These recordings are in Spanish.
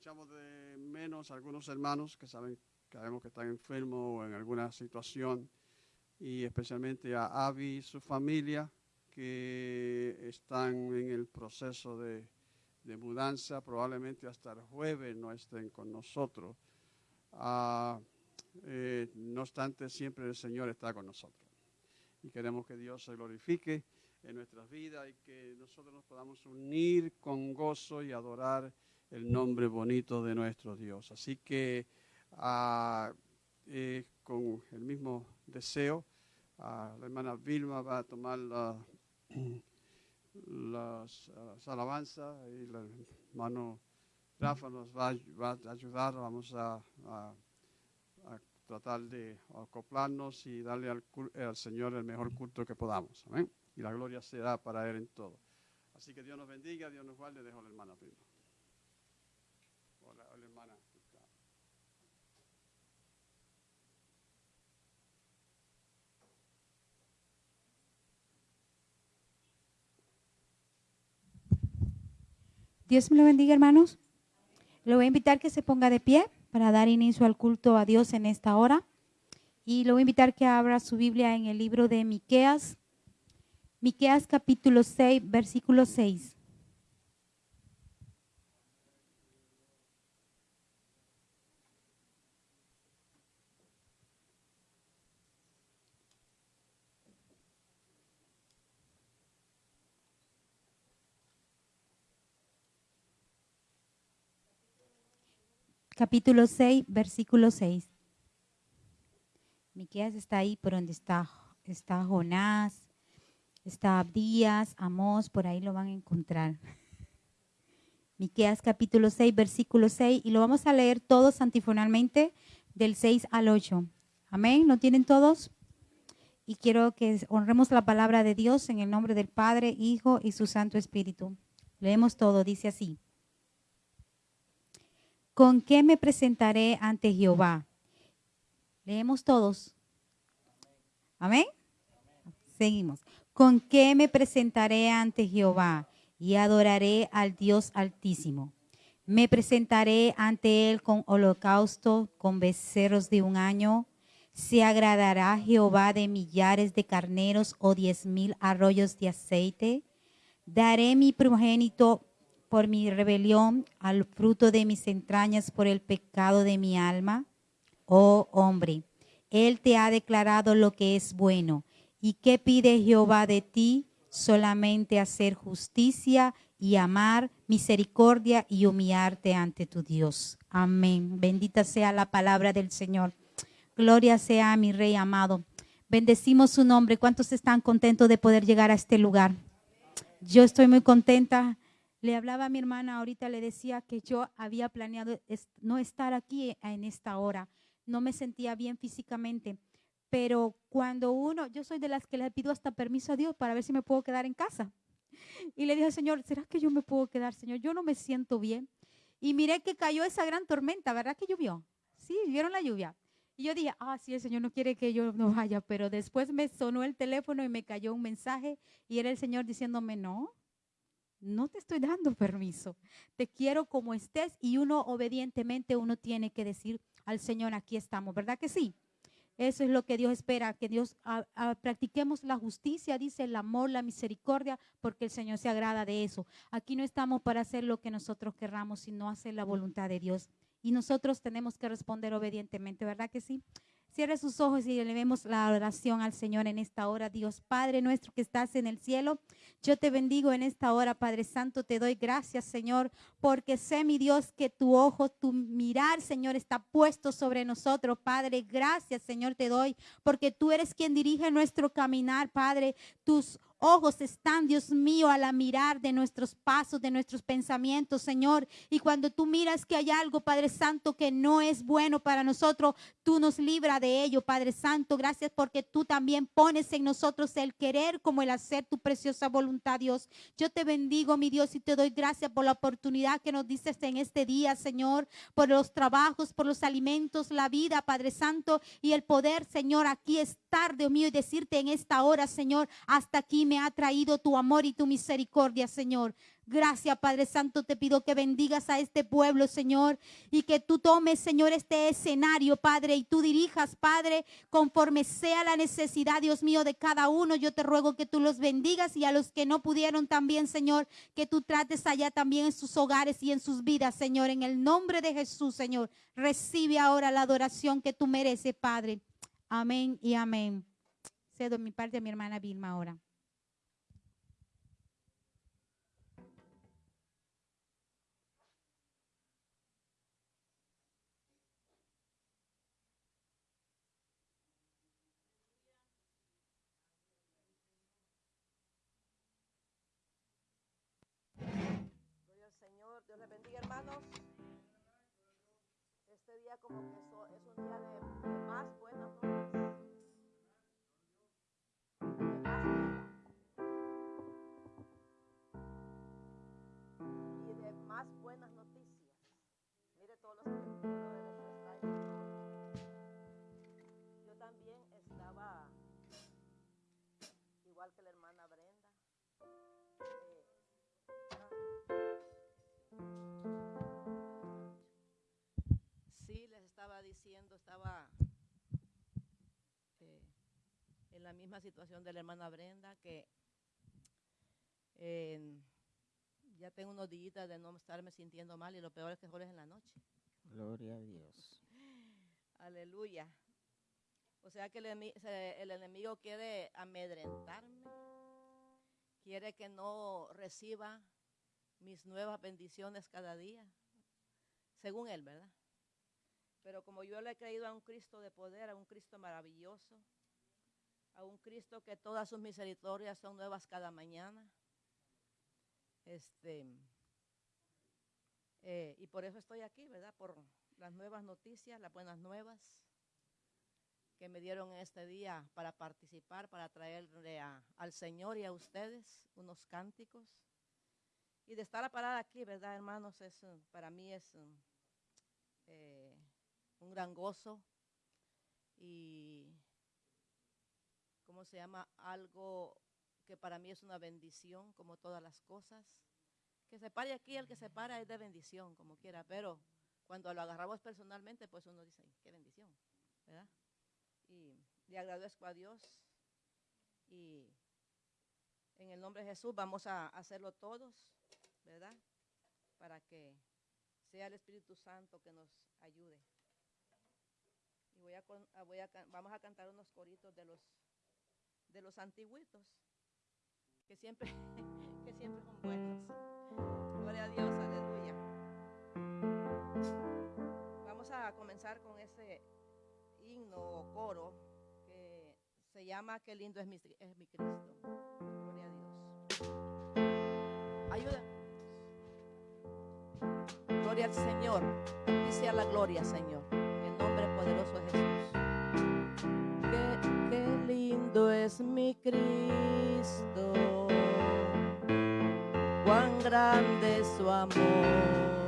echamos de menos a algunos hermanos que saben, sabemos que están enfermos o en alguna situación, y especialmente a Avi y su familia, que están en el proceso de, de mudanza, probablemente hasta el jueves no estén con nosotros. Ah, eh, no obstante, siempre el Señor está con nosotros. Y queremos que Dios se glorifique en nuestras vidas y que nosotros nos podamos unir con gozo y adorar el nombre bonito de nuestro Dios. Así que ah, eh, con el mismo deseo, ah, la hermana Vilma va a tomar las, alabanzas y el hermano Rafa nos va, a ayudar. Vamos a tratar de acoplarnos y darle al, al, Señor el mejor culto que podamos. Y la gloria será para Él en todo. Así que Dios nos bendiga, Dios nos guarde. Dejo la hermana prima. Dios me lo bendiga, hermanos. Le voy a invitar que se ponga de pie para dar inicio al culto a Dios en esta hora. Y lo voy a invitar que abra su Biblia en el libro de Miqueas, Miqueas capítulo 6, versículo 6. Capítulo 6, versículo 6. Miqueas está ahí por donde está, está Jonás, está Abdías, Amós, por ahí lo van a encontrar. Miqueas capítulo 6, versículo 6, y lo vamos a leer todos antifonalmente del 6 al 8. Amén, ¿lo tienen todos? Y quiero que honremos la palabra de Dios en el nombre del Padre, Hijo y su Santo Espíritu. Leemos todo, dice así. ¿Con qué me presentaré ante Jehová? Leemos todos. Amén. Seguimos. ¿Con qué me presentaré ante Jehová? Y adoraré al Dios altísimo. Me presentaré ante él con holocausto, con becerros de un año. ¿Se agradará Jehová de millares de carneros o diez mil arroyos de aceite? Daré mi primogénito por mi rebelión, al fruto de mis entrañas por el pecado de mi alma? Oh hombre, Él te ha declarado lo que es bueno. ¿Y qué pide Jehová de ti? Solamente hacer justicia y amar, misericordia y humillarte ante tu Dios. Amén. Bendita sea la palabra del Señor. Gloria sea a mi Rey amado. Bendecimos su nombre. ¿Cuántos están contentos de poder llegar a este lugar? Yo estoy muy contenta le hablaba a mi hermana ahorita, le decía que yo había planeado no estar aquí en esta hora. No me sentía bien físicamente. Pero cuando uno, yo soy de las que le pido hasta permiso a Dios para ver si me puedo quedar en casa. Y le dije, Señor, ¿será que yo me puedo quedar, Señor? Yo no me siento bien. Y miré que cayó esa gran tormenta, ¿verdad que llovió? Sí, vieron la lluvia. Y yo dije, ah, sí, el Señor no quiere que yo no vaya, pero después me sonó el teléfono y me cayó un mensaje y era el Señor diciéndome, no, no te estoy dando permiso. Te quiero como estés y uno obedientemente uno tiene que decir al Señor, aquí estamos, ¿verdad que sí? Eso es lo que Dios espera, que Dios practiquemos la justicia, dice el amor, la misericordia, porque el Señor se agrada de eso. Aquí no estamos para hacer lo que nosotros querramos, sino hacer la voluntad de Dios. Y nosotros tenemos que responder obedientemente, ¿verdad que sí? Cierre sus ojos y elevemos la oración al Señor en esta hora. Dios Padre nuestro que estás en el cielo, yo te bendigo en esta hora, Padre Santo. Te doy gracias, Señor, porque sé, mi Dios, que tu ojo, tu mirar, Señor, está puesto sobre nosotros, Padre. Gracias, Señor, te doy, porque tú eres quien dirige nuestro caminar, Padre. Tus ojos están, Dios mío, a la mirar de nuestros pasos, de nuestros pensamientos, Señor. Y cuando tú miras que hay algo, Padre Santo, que no es bueno para nosotros, tú nos libra de ello, Padre Santo. Gracias porque tú también pones en nosotros el querer como el hacer tu preciosa voluntad, Dios. Yo te bendigo, mi Dios, y te doy gracias por la oportunidad que nos dices en este día, Señor, por los trabajos, por los alimentos, la vida, Padre Santo, y el poder, Señor, aquí estar, Dios mío, y decirte en esta hora, Señor, hasta aquí me ha traído tu amor y tu misericordia, Señor. Gracias, Padre Santo, te pido que bendigas a este pueblo, Señor, y que tú tomes, Señor, este escenario, Padre, y tú dirijas, Padre, conforme sea la necesidad, Dios mío, de cada uno. Yo te ruego que tú los bendigas y a los que no pudieron también, Señor, que tú trates allá también en sus hogares y en sus vidas, Señor. En el nombre de Jesús, Señor, recibe ahora la adoración que tú mereces, Padre. Amén y amén. Cedo mi parte a mi hermana Vilma ahora. Yo también estaba igual que la hermana Brenda. eh, Sí, les estaba diciendo, estaba eh, en la misma situación de la hermana Brenda, que eh, ya tengo unos días de no estarme sintiendo mal y lo peor es que solo es en la noche. Gloria a Dios. Aleluya. O sea que el, el enemigo quiere amedrentarme, quiere que no reciba mis nuevas bendiciones cada día, según él, ¿verdad? Pero como yo le he creído a un Cristo de poder, a un Cristo maravilloso, a un Cristo que todas sus misericordias son nuevas cada mañana, este, eh, y por eso estoy aquí, ¿verdad? Por las nuevas noticias, las buenas nuevas que me dieron este día para participar, para traerle a- al Señor y a ustedes unos cánticos. Y de estar a parar aquí, ¿verdad, hermanos? Es, eh, para mí es eh, un gran gozo y, ¿cómo se llama? Algo que para mí es una bendición, como todas las cosas. Que se pare aquí, el que se para es de bendición, como quiera, pero cuando lo agarramos personalmente, pues uno dice, qué bendición, ¿verdad? Y le agradezco a Dios y en el nombre de Jesús vamos a hacerlo todos, ¿verdad? Para que sea el Espíritu Santo que nos ayude. Y voy a, vamos a cantar unos coritos de los de los antiguitos que siempre que siempre son buenos. Gloria a Dios, aleluya. Vamos a comenzar con ese himno o coro que se llama Qué lindo es mi, es mi Cristo. Gloria a Dios. Ayuda. Gloria al Señor. A ti sea la gloria, Señor. En nombre poderoso de Jesús. Qué, qué lindo es mi Cristo. Grande su amor.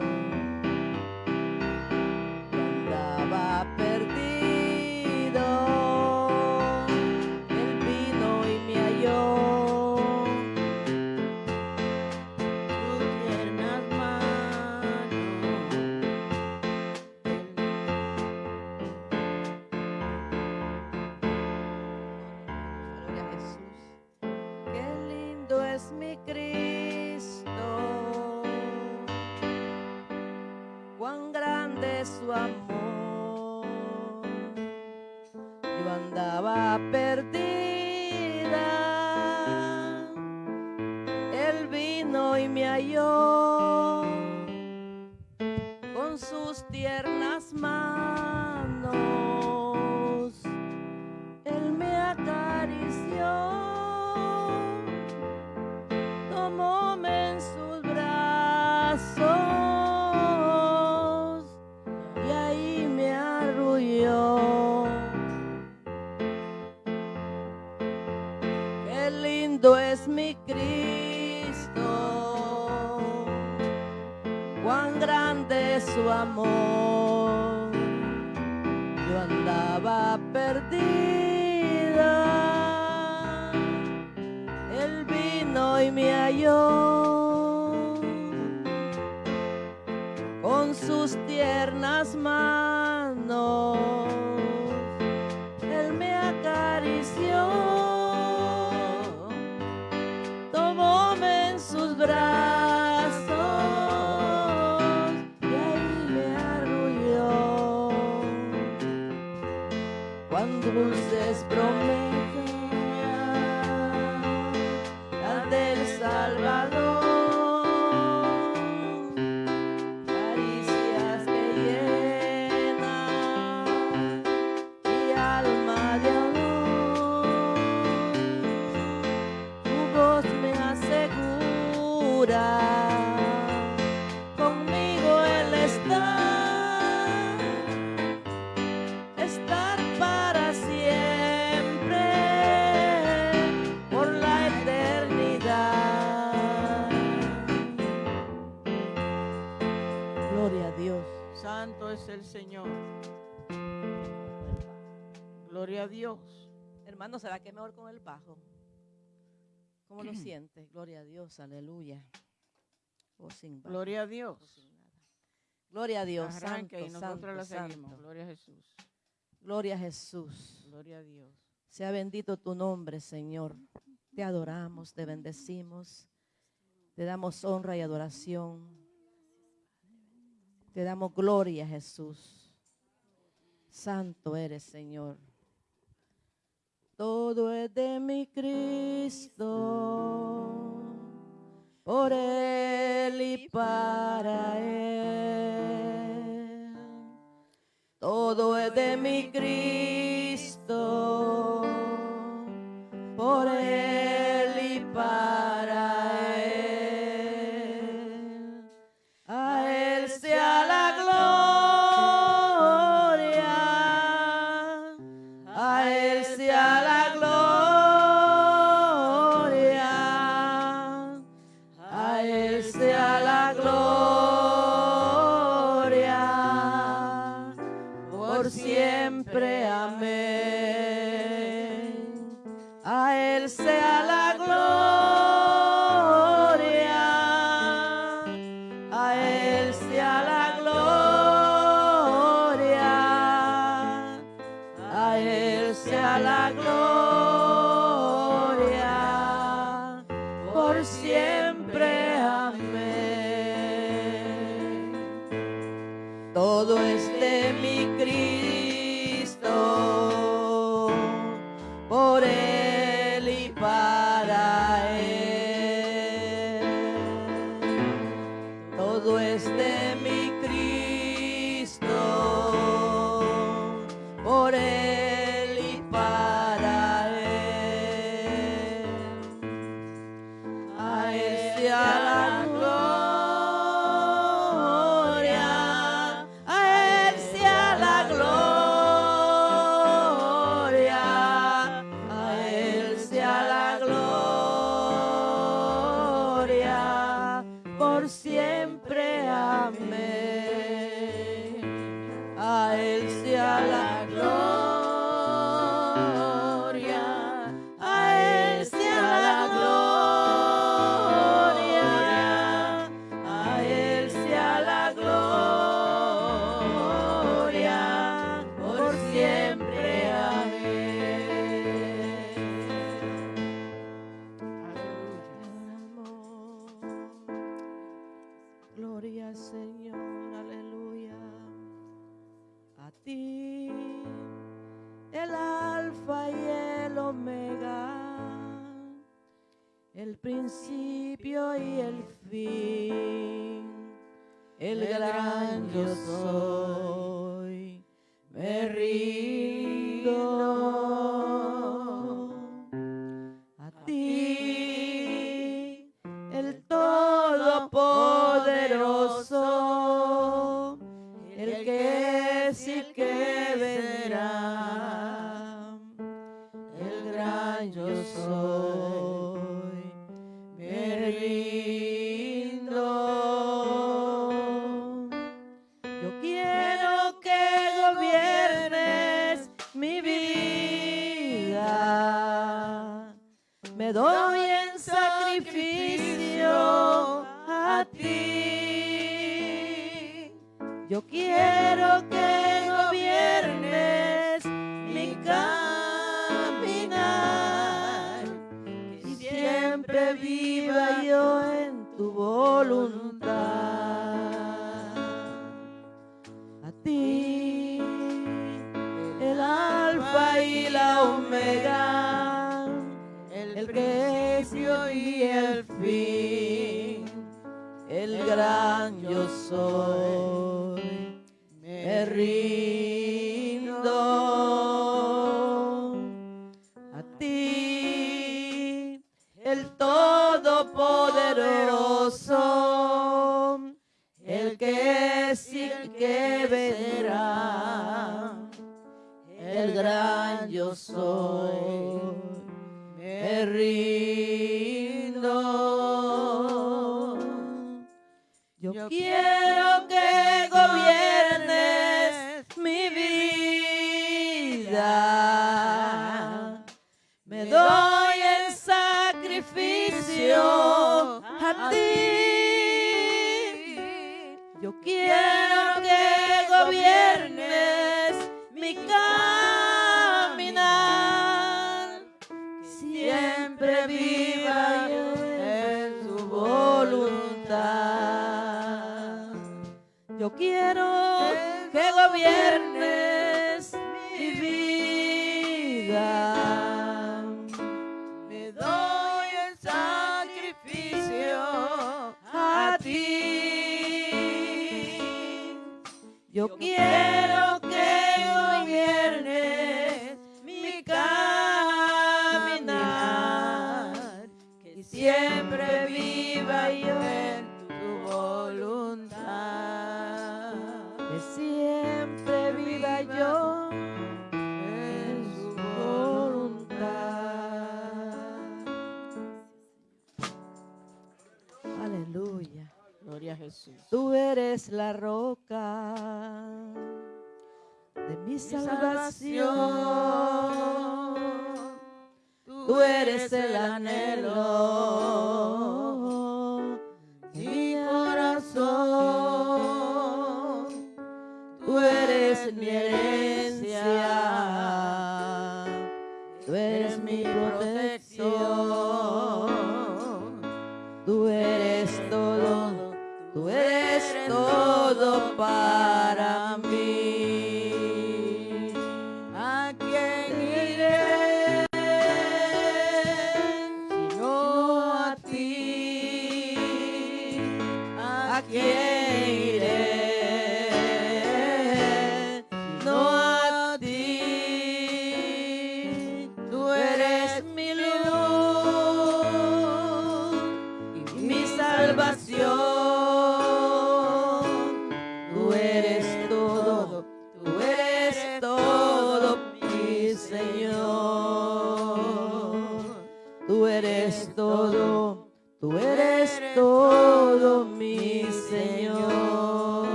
Es es el Señor. Gloria a Dios. Hermano, ¿será que es mejor con el bajo? ¿Cómo lo sientes? Gloria a Dios, aleluya. O sin bajo, Gloria a Dios. Gloria a Dios. Arranque santo, y nosotros santo, la. Santo. Gloria a Jesús. Gloria a Jesús. Gloria a Dios. Sea bendito tu nombre, Señor. Te adoramos, te bendecimos, te damos honra y adoración. Te damos gloria, Jesús. Santo eres, Señor. Todo es de mi Cristo, por Él y para Él. Todo es de mi Cristo, por Él.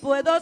Puedo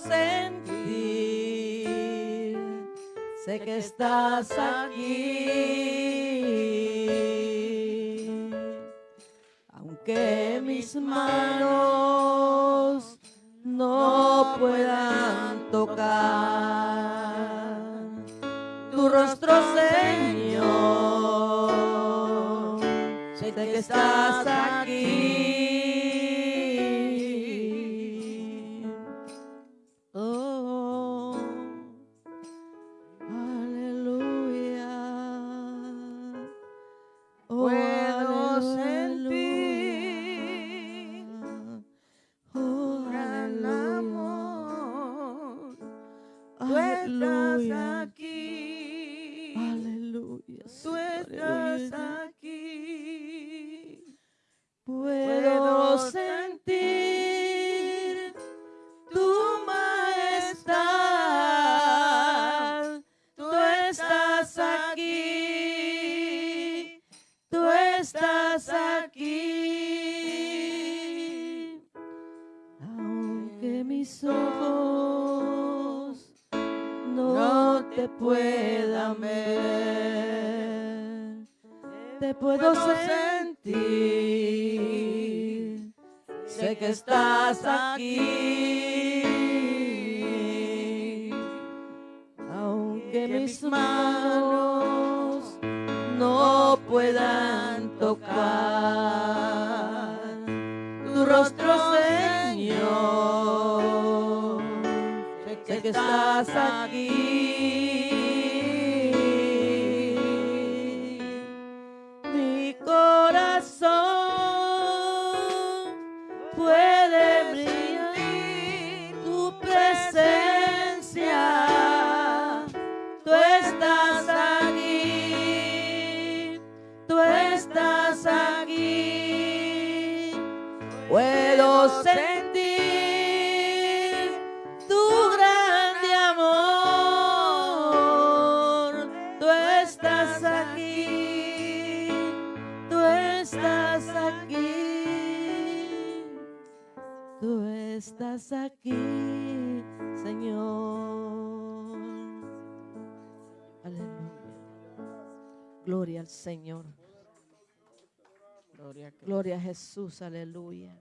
Jesús, aleluya.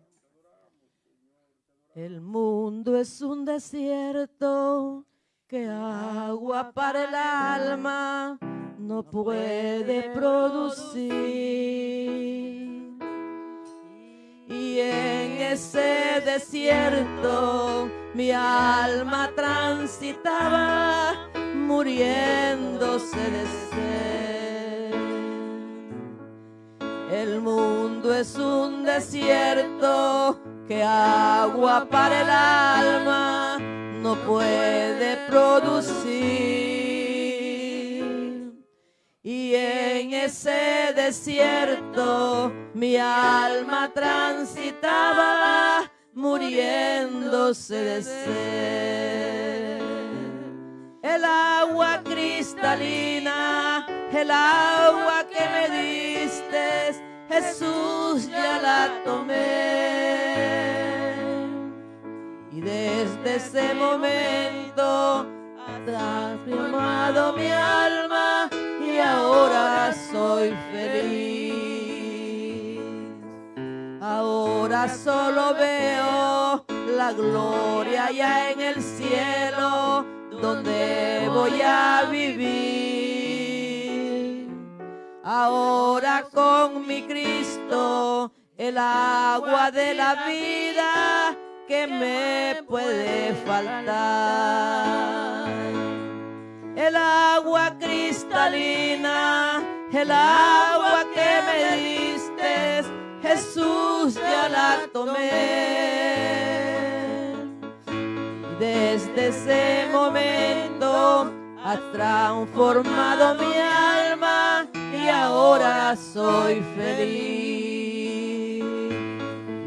El mundo es un desierto que agua para el alma no puede producir. Y en ese desierto mi alma transitaba muriéndose de sed. El mundo es un desierto que agua para el alma no puede producir. Y en ese desierto mi alma transitaba muriéndose de sed. El agua cristalina, el agua que me diste, Jesús ya la tomé. Y desde ese momento ha transformado mi alma y ahora soy feliz. Ahora solo veo la gloria ya en el cielo donde voy a vivir. Ahora con mi Cristo, el agua de la vida que me puede faltar. El agua cristalina, el agua que me diste, Jesús ya la tomé. Desde ese momento ha transformado mi alma y ahora soy feliz.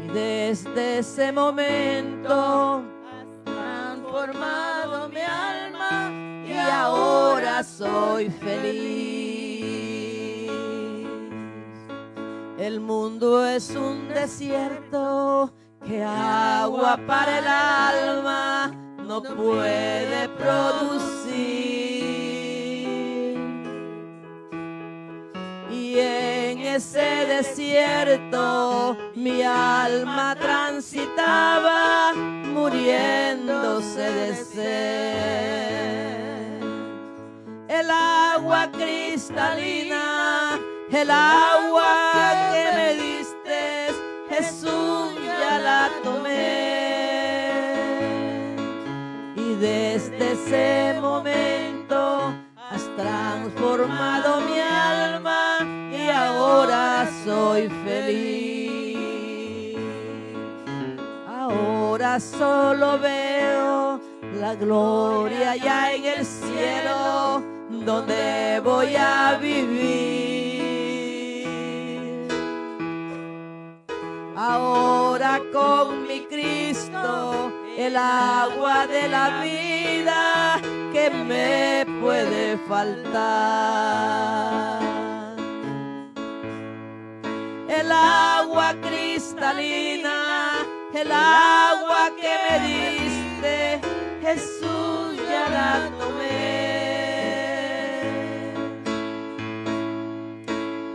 Y desde ese momento ha transformado mi alma y ahora soy feliz. El mundo es un desierto que agua para el alma no puede producir. Ese desierto mi alma transitaba muriéndose de sed. El agua cristalina, el agua que me diste, Jesús ya la tomé. Y desde ese momento solo veo la gloria ya en el cielo donde voy a vivir. Ahora con mi Cristo, el agua de la vida que me puede faltar. El agua cristalina, el agua que me diste, Jesús ya la tomé.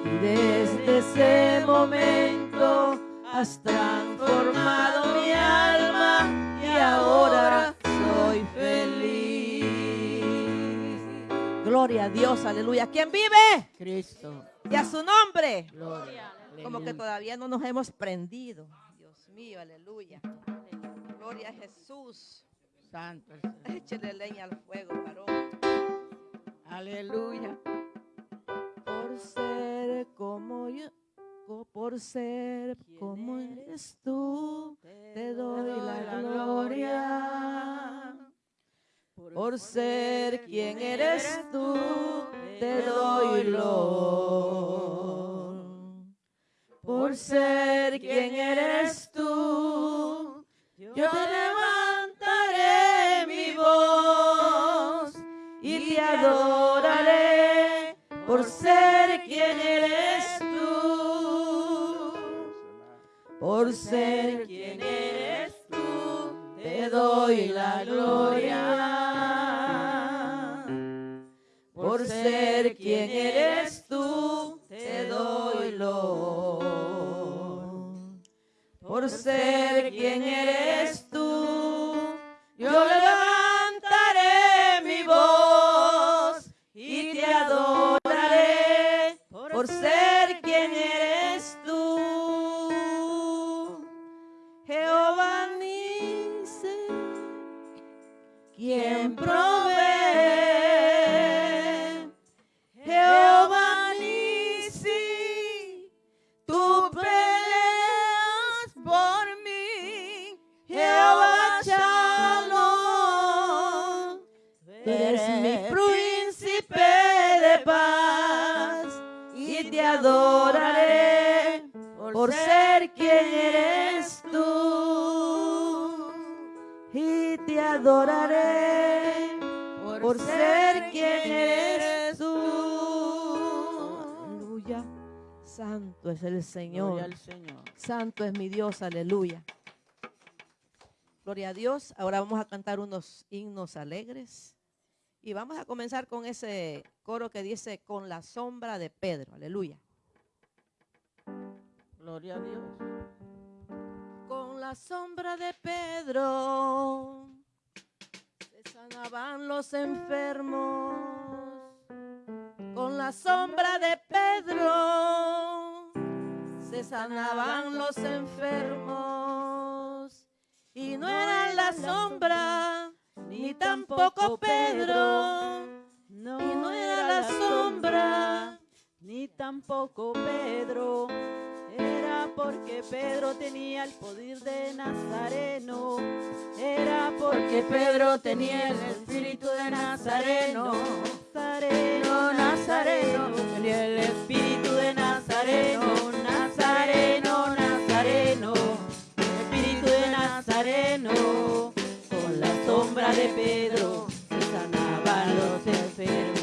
Y desde ese momento has transformado mi alma y ahora soy feliz. Gloria a Dios, aleluya. ¿Quién vive? Cristo. Y a su nombre. Gloria. Como que todavía no nos hemos prendido. Mío, aleluya. Gloria a Jesús. Santo. Échele leña al fuego, varón. Aleluya. Por ser como yo, por ser como eres tú, te doy la gloria. Por ser quien eres tú, te doy lo. Por ser quien eres tú, yo levantaré mi voz y te adoraré por ser quien eres tú. Por ser quien eres tú, te doy la gloria. Por ser quien eres Por ser quien eres Santo es el Señor. al Señor. Santo es mi Dios. Aleluya. Gloria a Dios. Ahora vamos a cantar unos himnos alegres. Y vamos a comenzar con ese coro que dice, con la sombra de Pedro. Aleluya. Gloria a Dios. Con la sombra de Pedro se sanaban los enfermos. Con la sombra de Pedro se sanaban los enfermos. Y no era la sombra, ni tampoco Pedro. No, Y no era la sombra, ni tampoco Pedro. Era porque Pedro tenía el poder de Nazareno. Era porque Pedro tenía el espíritu de Nazareno. Nazareno, Nazareno, tenía el espíritu de Nazareno. Nazareno, de Pedro se sanaban los enfermos.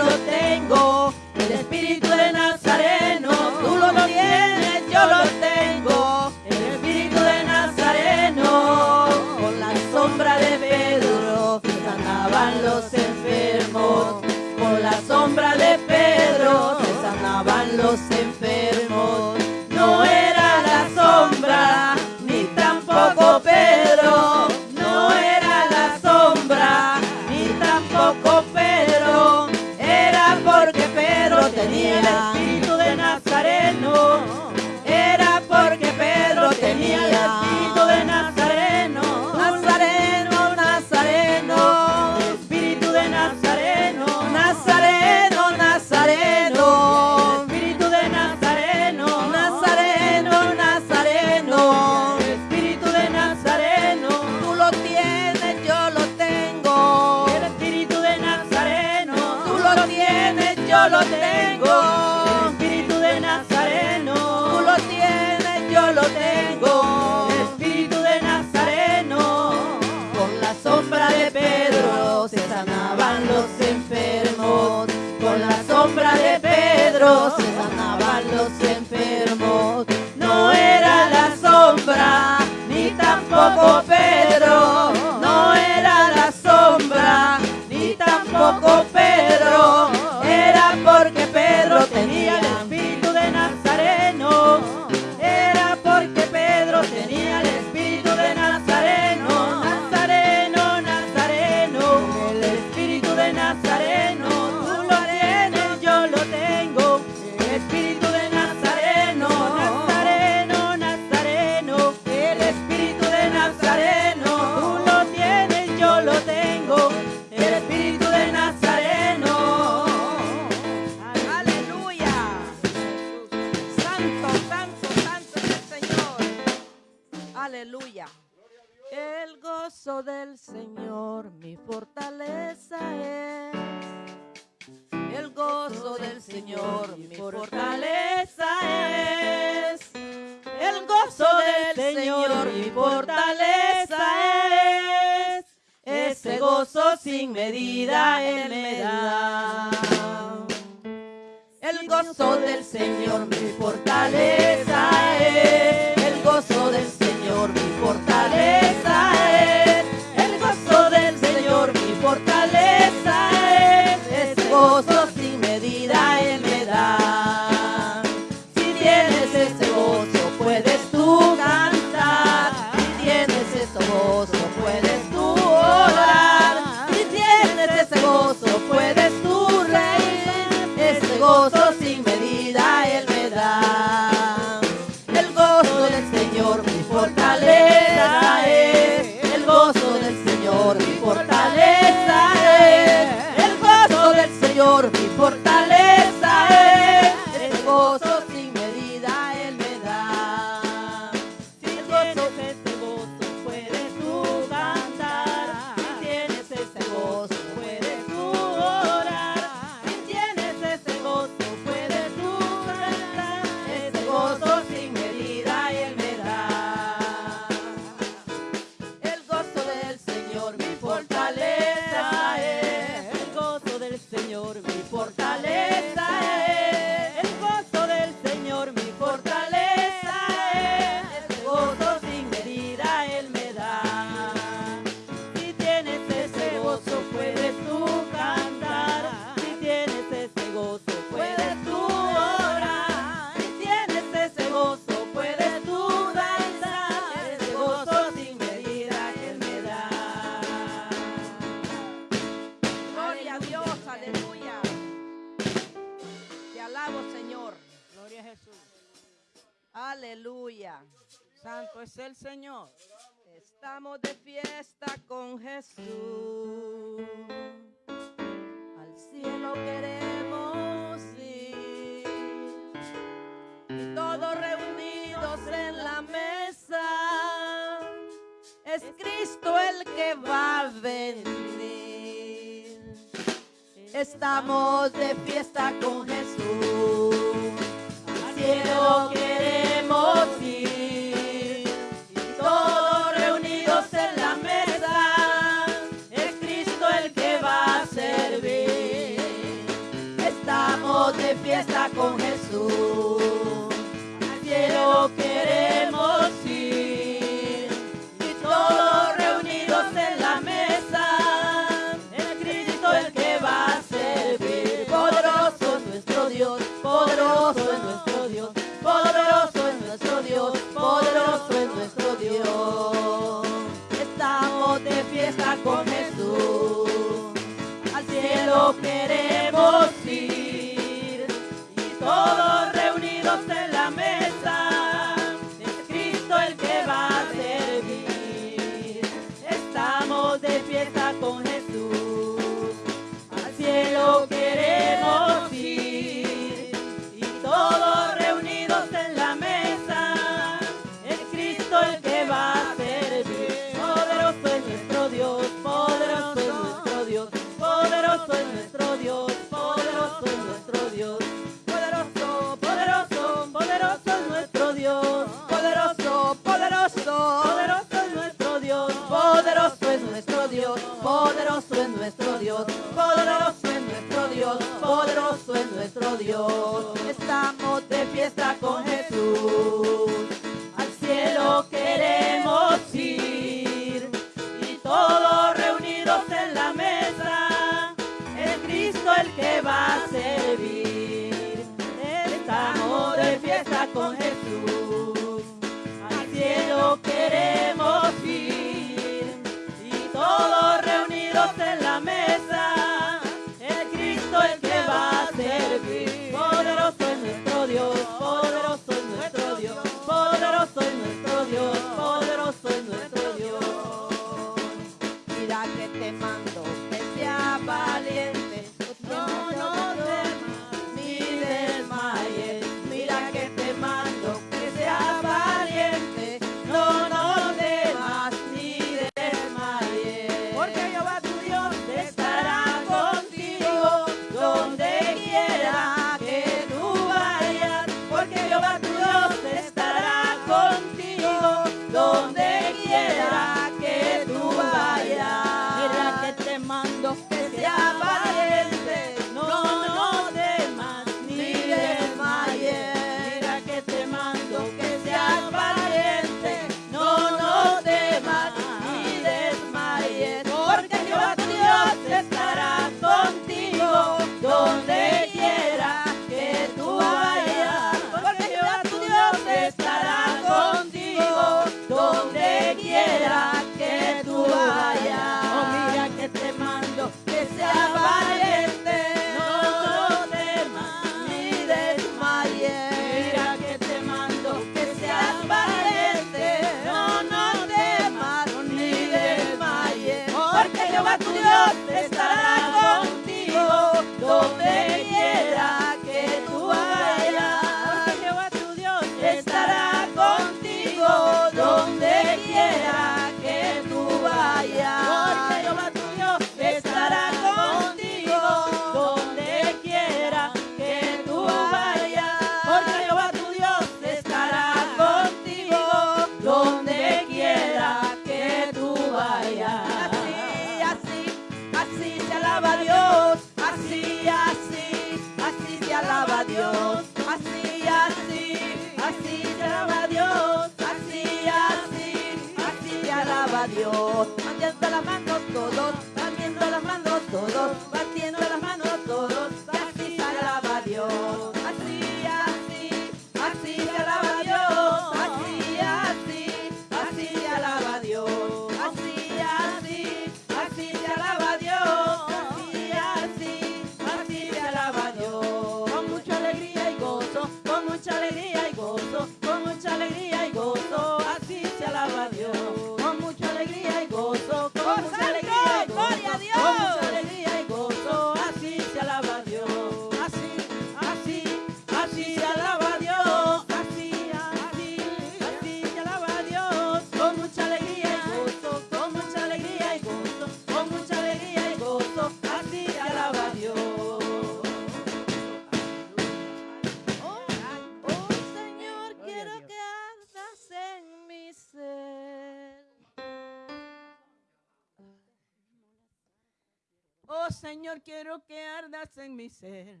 Señor, quiero que ardas en mi ser.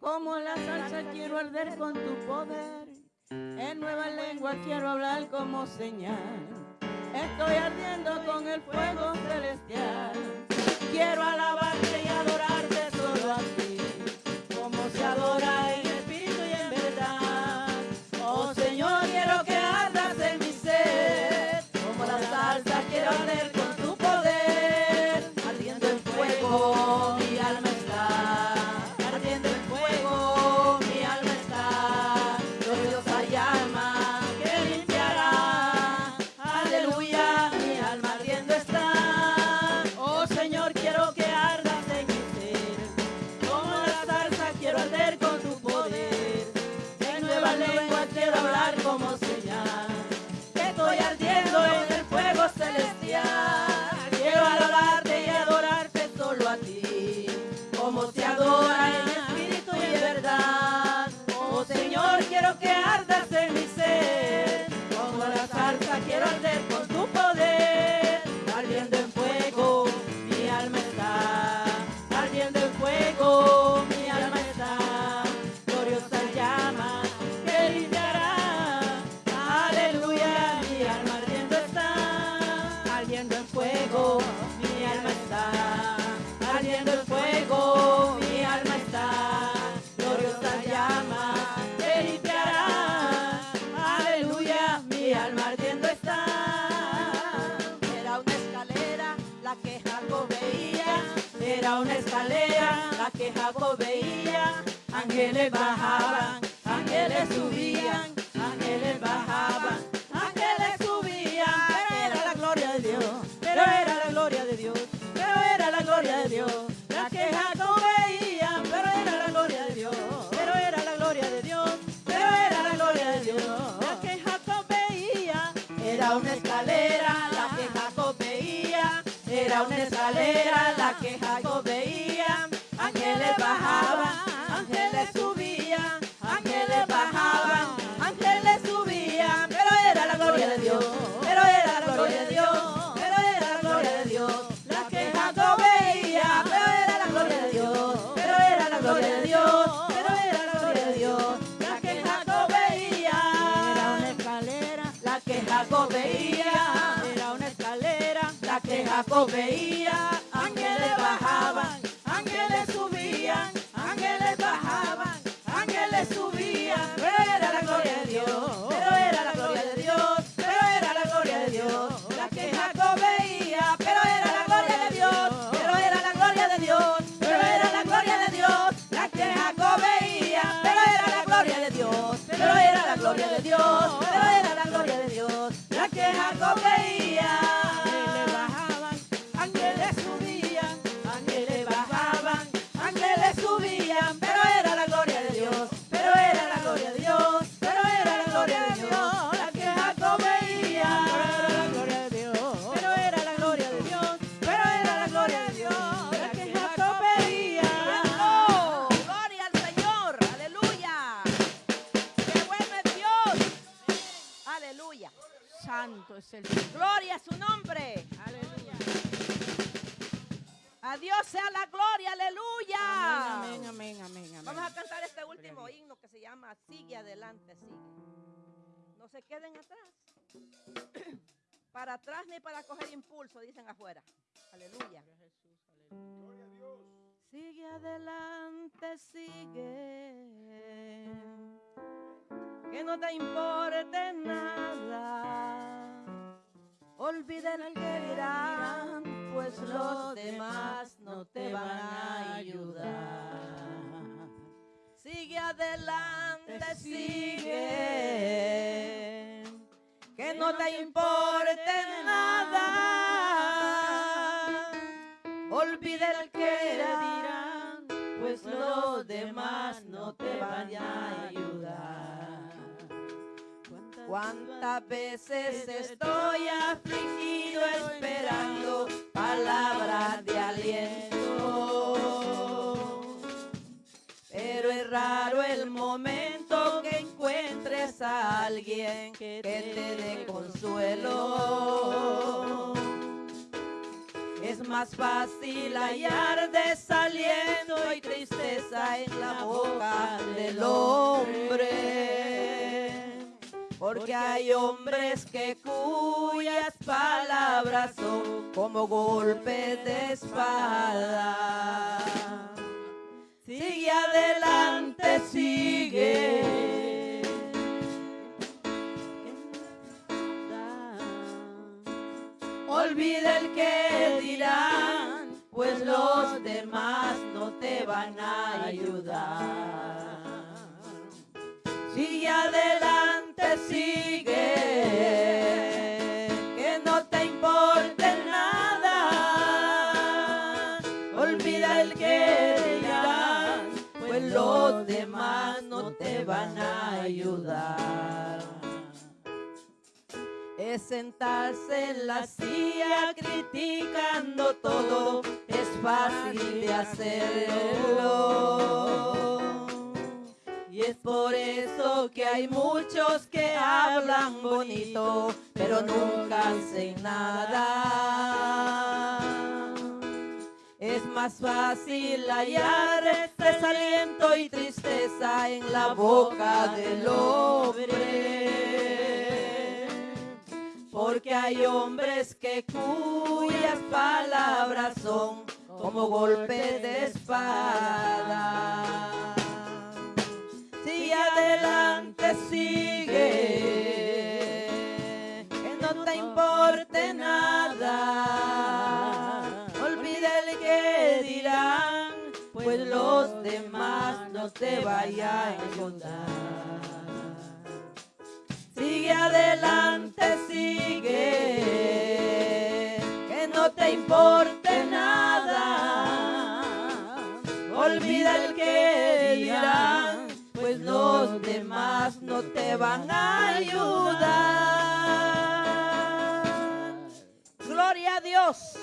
Como la salsa quiero arder con tu poder. En nueva lengua quiero hablar como señal. Estoy ardiendo con el fuego celestial. Quiero alabar. Era una escalera la que Jacob veía. Ángeles bajaban, ángeles subían, ángeles bajaban, ángeles subían. Pero era la gloria de Dios, pero era la gloria de Dios, pero era la gloria de Dios. La que para atrás ni para coger impulso, dicen afuera. Aleluya. Sigue adelante, sigue. Que no te importe nada. Olvida el que dirán, pues los demás no te van a ayudar. Sigue adelante, sigue. Que no te importe nada. Olvida el que dirán, pues los demás no te van a ayudar. ¿Cuántas veces estoy afligido esperando palabras de aliento? Pero es raro el momento encuentres a alguien que te dé consuelo. Es más fácil hallar desaliento y tristeza en la boca del hombre. Porque hay hombres que cuyas palabras son como golpes de espada. Sigue adelante, sigue. Olvida el que dirán, pues los demás no te van a ayudar. Sigue adelante, sigue. Que no te importe nada. Olvida el que dirán, pues los demás no te van a ayudar. Sentarse en la silla criticando todo, es fácil de hacerlo. Y es por eso que hay muchos que hablan bonito, pero nunca hacen nada. Es más fácil hallar desaliento y tristeza en la boca del hombre. Porque hay hombres que cuyas corazón como golpe de espada. Sigue adelante, sigue, que no te importe nada. Olvida el que dirán, pues los demás no te vayan a ayudar. Sigue adelante, sigue, que no te importe nada. Olvida el que dirán, pues los demás no te van a ayudar. Gloria a Dios.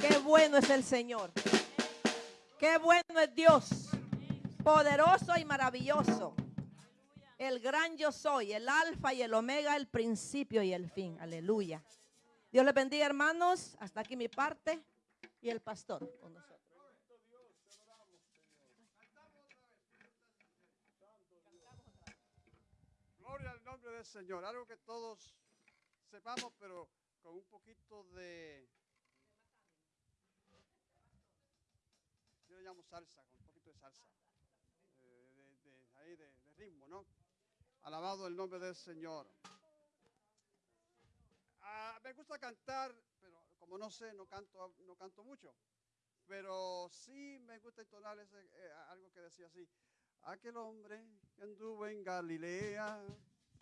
Qué bueno es el Señor. Qué bueno es Dios. Poderoso y maravilloso el gran yo soy, el alfa y el omega, el principio y el fin. Aleluya. Dios les bendiga, hermanos. Hasta aquí mi parte y el pastor con nosotros. Gloria al nombre del Señor. Algo que todos sepamos, pero con un poquito de... Yo le llamo salsa, con un poquito de salsa. eh, de, ahí de ritmo, ¿no? Alabado el nombre del Señor. Ah, me gusta cantar, pero como no sé, no canto, no canto mucho. Pero sí me gusta entonar ese, eh, algo que decía así. Aquel hombre que anduvo en Galilea.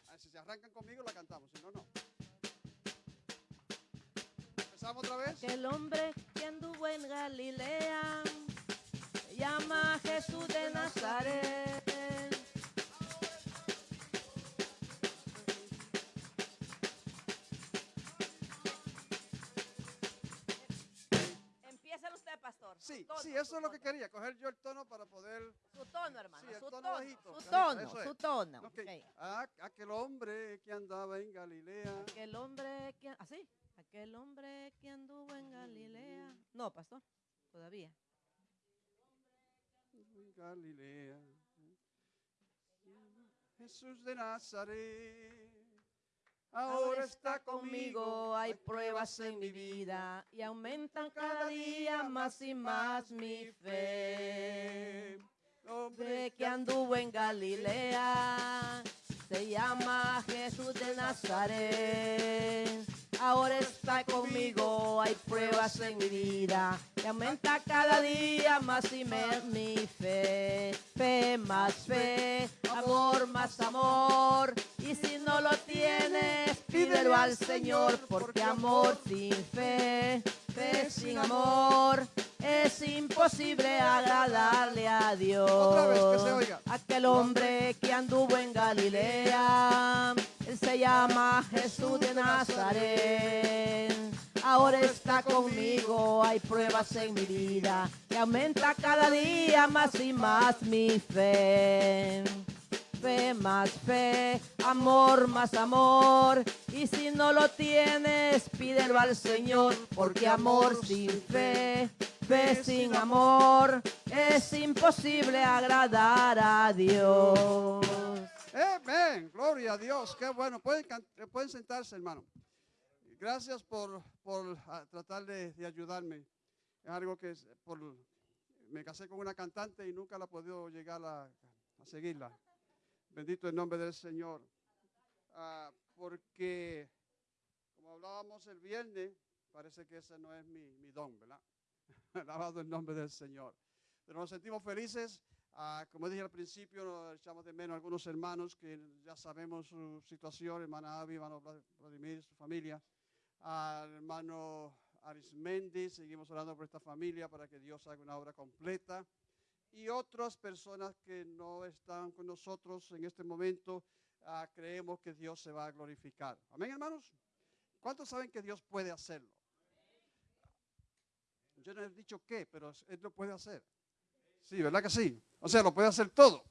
Ah, si se arrancan conmigo, la cantamos, si no, no. Empezamos otra vez. Aquel hombre que anduvo en Galilea se llama Jesús de Nazaret. Sí, eso es lo que quería, coger yo el tono para poder... Su tono, hermano. Sí, el su tono tono. bajito, Su tono, eso su tono. Ok, ok. ah, aquel hombre que andaba en Galilea. Aquel hombre que... ¿Así? Aquel hombre que anduvo en Galilea. No, pastor. Todavía. en Galilea. Jesús de Nazaret. Ahora está conmigo, hay pruebas en mi vida y aumentan cada día más y más mi fe. Hombre que anduvo en Galilea, se llama Jesús de Nazaret. Ahora está conmigo, hay pruebas en mi vida y aumenta cada día más y más mi fe. Fe más fe, amor más amor. Y si no lo tienes, pídelo al Señor, porque amor sin fe, fe sin amor, es imposible agradarle a Dios. Otra vez, que se oiga. Aquel hombre que anduvo en Galilea, él se llama Jesús de Nazaret. Ahora está conmigo, hay pruebas en mi vida y aumenta cada día más y más mi fe. Fe más fe, amor más amor. Y si no lo tienes, pídelo al Señor, porque amor sin fe, fe sin amor, es imposible agradar a Dios. Amén. Gloria a Dios. Qué bueno. Pueden, pueden sentarse, hermano. Gracias por, por ah, tratar de, de ayudarme. Es algo que por, me casé con una cantante y nunca la he podido llegar a, a seguirla. Bendito el nombre del Señor. Ah, porque, como hablábamos el viernes, parece que ese no es mi, don, ¿verdad? Alabado el nombre del Señor. Pero nos sentimos felices. Ah, como dije al principio, nos echamos de menos a algunos hermanos que ya sabemos su situación, hermana Avi, hermano Vla- Vladimir, su familia, al hermano Arismendi, seguimos orando por esta familia para que Dios haga una obra completa. Y otras personas que no están con nosotros en este momento, ah, creemos que Dios se va a glorificar. Amén, hermanos. ¿Cuántos saben que Dios puede hacerlo? Yo no he dicho qué, pero Él lo puede hacer. Sí, ¿verdad que sí? O sea, lo puede hacer todo.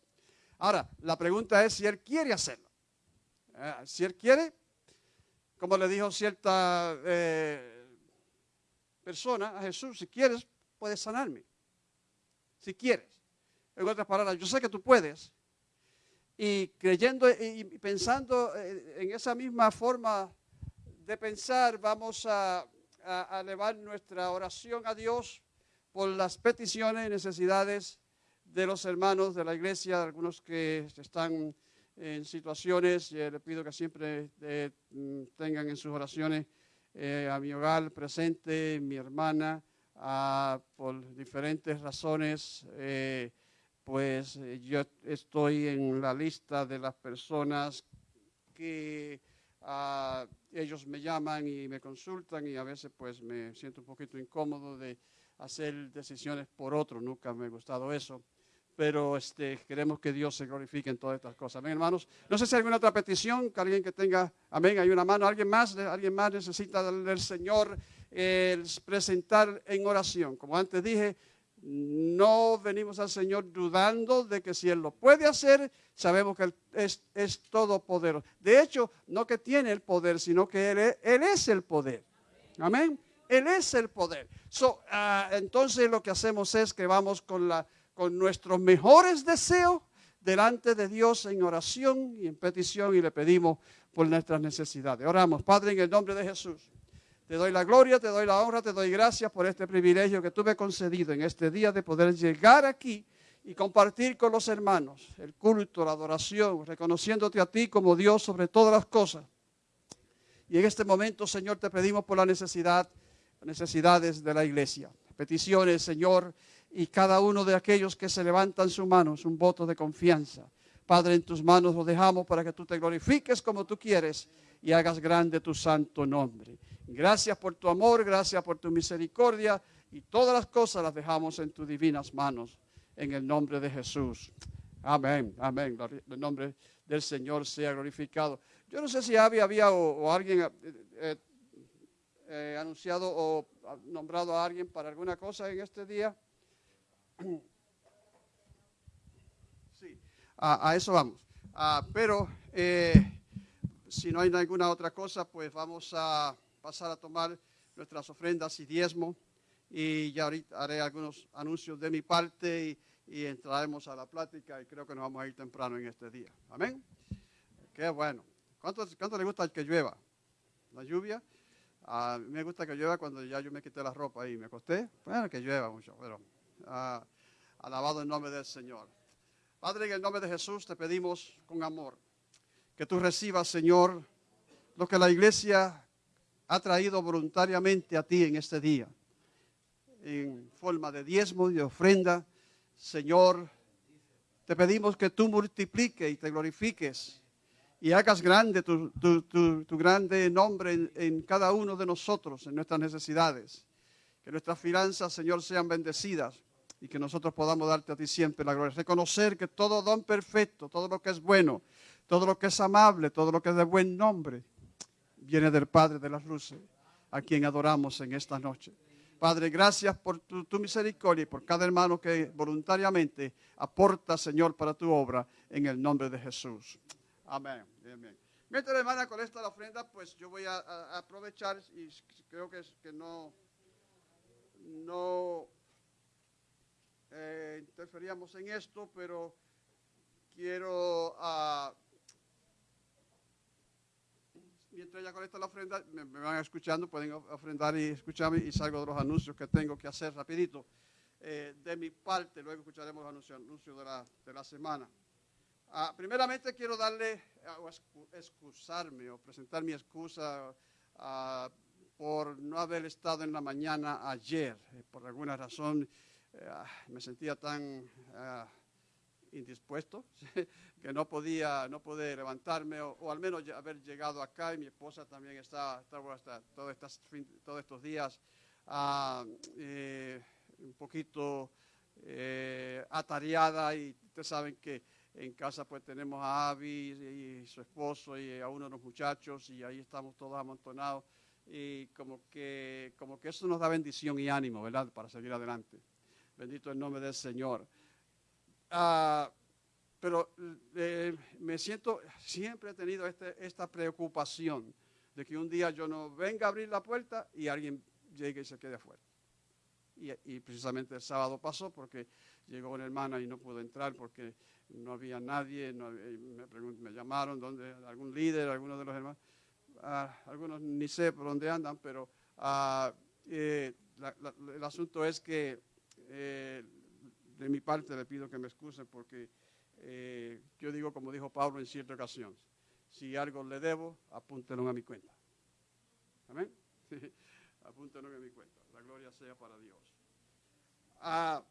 Ahora, la pregunta es si Él quiere hacerlo. Eh, si Él quiere, como le dijo cierta eh, persona a Jesús, si quieres, puedes sanarme. Si quieres. En otras palabras, yo sé que tú puedes. Y creyendo y pensando eh, en esa misma forma de pensar, vamos a, a, elevar nuestra oración a Dios por las peticiones y necesidades de los hermanos de la iglesia, algunos que están en situaciones, y le pido que siempre eh, tengan en sus oraciones eh, a mi hogar presente, mi hermana, por diferentes razones, eh, pues yo estoy en la lista de las personas que ah, ellos me llaman y me consultan y a veces pues me siento un poquito incómodo de hacer decisiones por otro, nunca me ha gustado eso pero este, queremos que Dios se glorifique en todas estas cosas. Amén, hermanos. No sé si hay alguna otra petición, que alguien que tenga, amén, hay una mano, alguien más, alguien más necesita del Señor presentar en oración. Como antes dije, no venimos al Señor dudando de que si Él lo puede hacer, sabemos que Él es, es todopoderoso. De hecho, no que tiene el poder, sino que Él es, él es el poder. Amén. Él es el poder. So, ah, entonces lo que hacemos es que vamos con la con nuestros mejores deseos delante de Dios en oración y en petición y le pedimos por nuestras necesidades. Oramos, Padre, en el nombre de Jesús. Te doy la gloria, te doy la honra, te doy gracias por este privilegio que tú me has concedido en este día de poder llegar aquí y compartir con los hermanos el culto, la adoración, reconociéndote a ti como Dios sobre todas las cosas. Y en este momento, Señor, te pedimos por la necesidad, necesidades de la iglesia. Peticiones, Señor, y cada uno de aquellos que se levantan su mano es un voto de confianza. Padre, en tus manos lo dejamos para que tú te glorifiques como tú quieres y hagas grande tu santo nombre. Gracias por tu amor, gracias por tu misericordia y todas las cosas las dejamos en tus divinas manos. En el nombre de Jesús. Amén, amén. El nombre del Señor sea glorificado. Yo no sé si había, o, alguien eh, eh, eh, anunciado o nombrado a alguien para alguna cosa en este día. Sí, a, eso vamos. Ah, pero si no hay ninguna otra cosa, pues vamos a pasar a tomar nuestras ofrendas y diezmo. Y ya ahorita haré algunos anuncios de mi parte y, entraremos a la plática y creo que nos vamos a ir temprano en este día. Amén. Qué bueno. ¿Cuánto, cuánto le gusta el que llueva? La lluvia. A mí me gusta que llueva cuando ya yo me quité la ropa y me acosté. Bueno, que llueva mucho, pero Ah, alabado el nombre del Señor. Padre, en el nombre de Jesús te pedimos con amor que tú recibas, Señor, lo que la iglesia ha traído voluntariamente a ti en este día, en forma de diezmo y de ofrenda. Señor, te pedimos que tú multipliques y te glorifiques y hagas grande tu, grande nombre en, en, cada uno de nosotros, en nuestras necesidades. Que nuestras finanzas, Señor, sean bendecidas y que nosotros podamos darte a ti siempre la gloria. Reconocer que todo don perfecto, todo lo que es bueno, todo lo que es amable, todo lo que es de buen nombre, viene del Padre de las luces, a quien adoramos en esta noche. Padre, gracias por tu, misericordia y por cada hermano que voluntariamente aporta, Señor, para tu obra, en el nombre de Jesús. Amén. Amén. Mientras, hermana, con esta la ofrenda, pues yo voy a, aprovechar y creo que, que no, no eh, interferíamos en esto, pero quiero, uh, mientras ella conecta la ofrenda, me, van escuchando, pueden ofrendar y escucharme y salgo de los anuncios que tengo que hacer rapidito. Eh, de mi parte, luego escucharemos los anuncios, de, la, de la semana. Uh, primeramente quiero darle, o excusarme o presentar mi excusa uh, por no haber estado en la mañana ayer, eh, por alguna razón eh, me sentía tan indispuesto que no podía, no poder levantarme o, al menos haber llegado acá y mi esposa también está, hasta todos, todos estos días ah, eh, un poquito atareada y ustedes saben que en casa pues tenemos a Avi y, su esposo y a uno de los muchachos y ahí estamos todos amontonados y como que, como que eso nos da bendición y ánimo, ¿verdad? Para seguir adelante. Bendito el nombre del Señor. Ah, pero eh, me siento, siempre he tenido este, esta preocupación de que un día yo no venga a abrir la puerta y alguien llegue y se quede afuera. Y, precisamente el sábado pasó porque llegó una hermana y no pudo entrar porque no había nadie. me, llamaron, ¿dónde, algún líder, alguno de los hermanos. Ah, algunos ni sé por dónde andan, pero Ah, eh, la- la- el asunto es que eh, de mi parte le pido que me excusen porque eh, yo digo como dijo Pablo en cierta ocasión, si algo le debo, apúntelo a mi cuenta. Amén. apúntelo a mi cuenta. La gloria sea para Dios. Ah,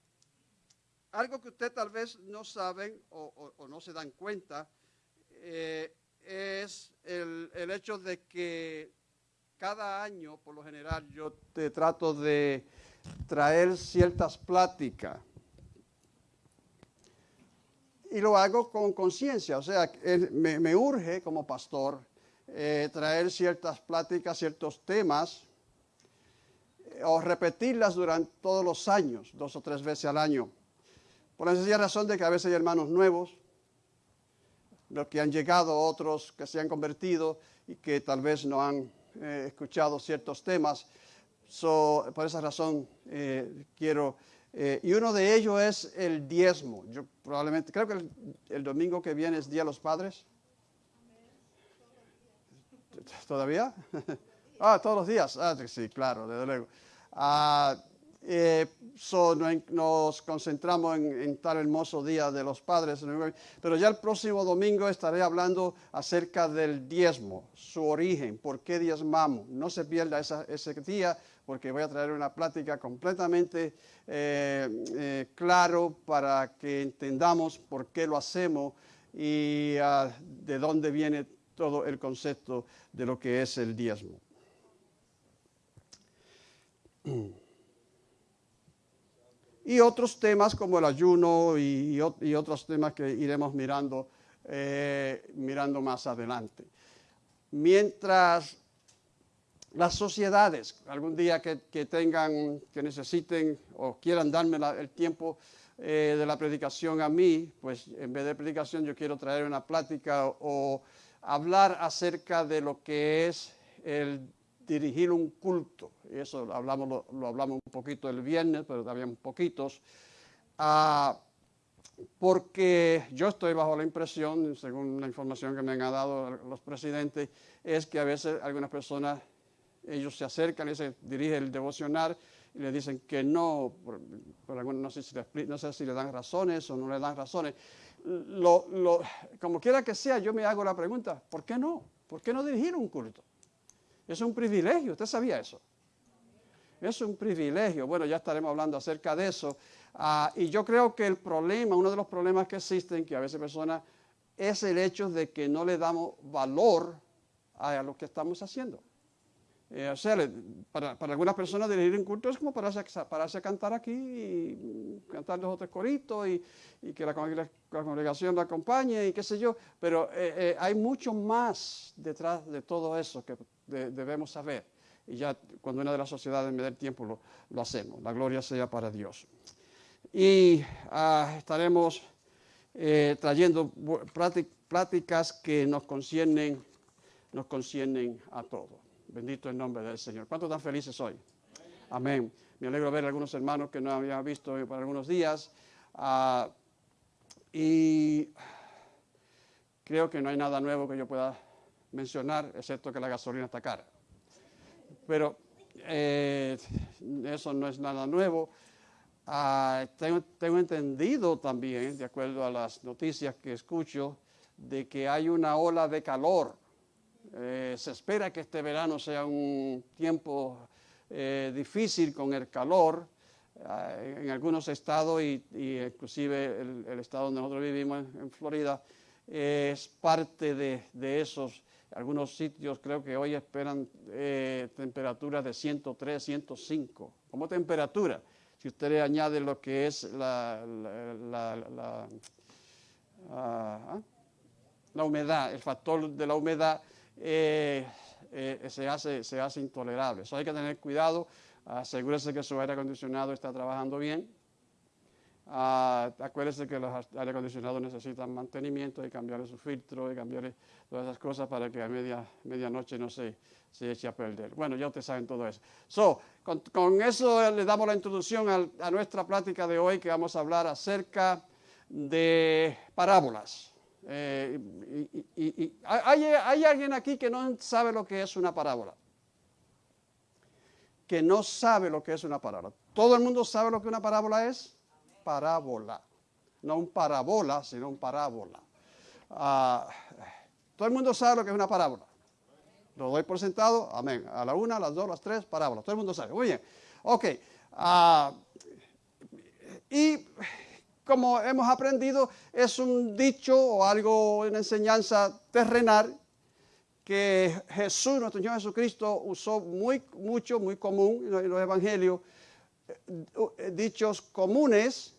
algo que usted tal vez no saben o, no se dan cuenta eh, es el hecho de que cada año, por lo general, yo te trato de traer ciertas pláticas. Y lo hago con conciencia, o sea, me, me urge como pastor eh, traer ciertas pláticas, ciertos temas, eh, o repetirlas durante todos los años, dos o tres veces al año. Por la sencilla razón de que a veces hay hermanos nuevos, los que han llegado, otros que se han convertido y que tal vez no han eh, escuchado ciertos temas. So, por esa razón eh, quiero, eh, y uno de ellos es el diezmo. Yo probablemente, creo que el, el domingo que viene es Día de los Padres. ¿Todavía? ah, todos los días. Ah, sí, claro, desde luego. Ah, eh, so, no- nos concentramos en, en tal hermoso día de los padres, pero ya el próximo domingo estaré hablando acerca del diezmo, su origen, por qué diezmamos. No se pierda esa- ese día porque voy a traer una plática completamente eh, eh, claro para que entendamos por qué lo hacemos y ah, de dónde viene todo el concepto de lo que es el diezmo. y otros temas como el ayuno y, y ot- y otros temas que iremos mirando, eh, mirando más adelante. Mientras las sociedades, algún día que, que tengan, que necesiten o quieran darme el tiempo eh, de la predicación a mí, pues en vez de predicación yo quiero traer una plática o hablar acerca de lo que es el dirigir un culto. Eso lo hablamos, lo hablamos un poquito el viernes, pero también poquitos. Ah, porque yo estoy bajo la impresión, según la información que me han dado los presidentes, es que a veces algunas personas, ellos se acercan y se dirige el devocional y le dicen que no, por, por no, sé si le, dan razones o no le dan razones. Como quiera que sea, yo me hago la pregunta, ¿por qué no? ¿Por qué no dirigir un culto? Es un privilegio, ¿usted sabía eso? Es un privilegio. Bueno, ya estaremos hablando acerca de eso. Ah, y yo creo que el problema, uno de los problemas que existen, que a veces personas, es el hecho de que no le damos valor a lo que estamos haciendo. Eh, para, algunas personas dirigir un culto es como pararse, pararse a cantar aquí y cantar los otros coritos y, que la, congrega- la congregación lo acompañe y qué sé yo. Pero eh, eh, hay mucho más detrás de todo eso que de- debemos saber. Y ya cuando una de las sociedades me dé el tiempo lo, hacemos. La gloria sea para Dios. Y ah, estaremos eh, trayendo bu- prácti- pláticas que nos conciernen, nos conciernen a todos. Bendito el nombre del Señor. ¿Cuántos tan felices hoy? Amén. Me alegro ver a algunos hermanos que no había visto por algunos días. ah, y creo que no hay nada nuevo que yo pueda mencionar, excepto que la gasolina está cara. Pero eh, eso no es nada nuevo. Ah, tengo, tengo entendido también, de acuerdo a las noticias que escucho, de que hay una ola de calor. Eh, se espera que este verano sea un tiempo eh, difícil con el calor ah, en algunos estados y, y inclusive el, estado donde nosotros vivimos, en, Florida, eh, es parte de, esos. Algunos sitios creo que hoy esperan eh, temperaturas de 103, 105 como temperatura. Si usted le añade lo que es la, la, la- la- ah, la humedad, el factor de la humedad, eh, eh, se, hace, se hace intolerable. Eso hay que tener cuidado, asegúrese que su aire acondicionado está trabajando bien. Ah, acuérdese que los aire acondicionados necesitan mantenimiento, y cambiarle su filtro, y cambiarle todas esas cosas para que a media, medianoche no se, se eche a perder. Bueno, ya ustedes saben todo eso. So, con, con eso le damos la introducción al- a nuestra plática de hoy, que vamos a hablar acerca de parábolas. Eh, y- ¿hay, alguien aquí que no sabe lo que es una parábola? que no sabe lo que es una parábola. ¿Todo el mundo sabe lo que una parábola es? Parábola. No un parabola, sino un parábola. Ah, todo el mundo sabe lo que es una parábola. Lo doy por sentado, amén. A la una, a las dos, las tres, parábola. Todo el mundo sabe. Muy bien. Ok. Ah, y como hemos aprendido, es un dicho o algo, una enseñanza terrenal que Jesús, nuestro Señor Jesucristo, usó muy, mucho, muy común en los evangelios, eh, dichos comunes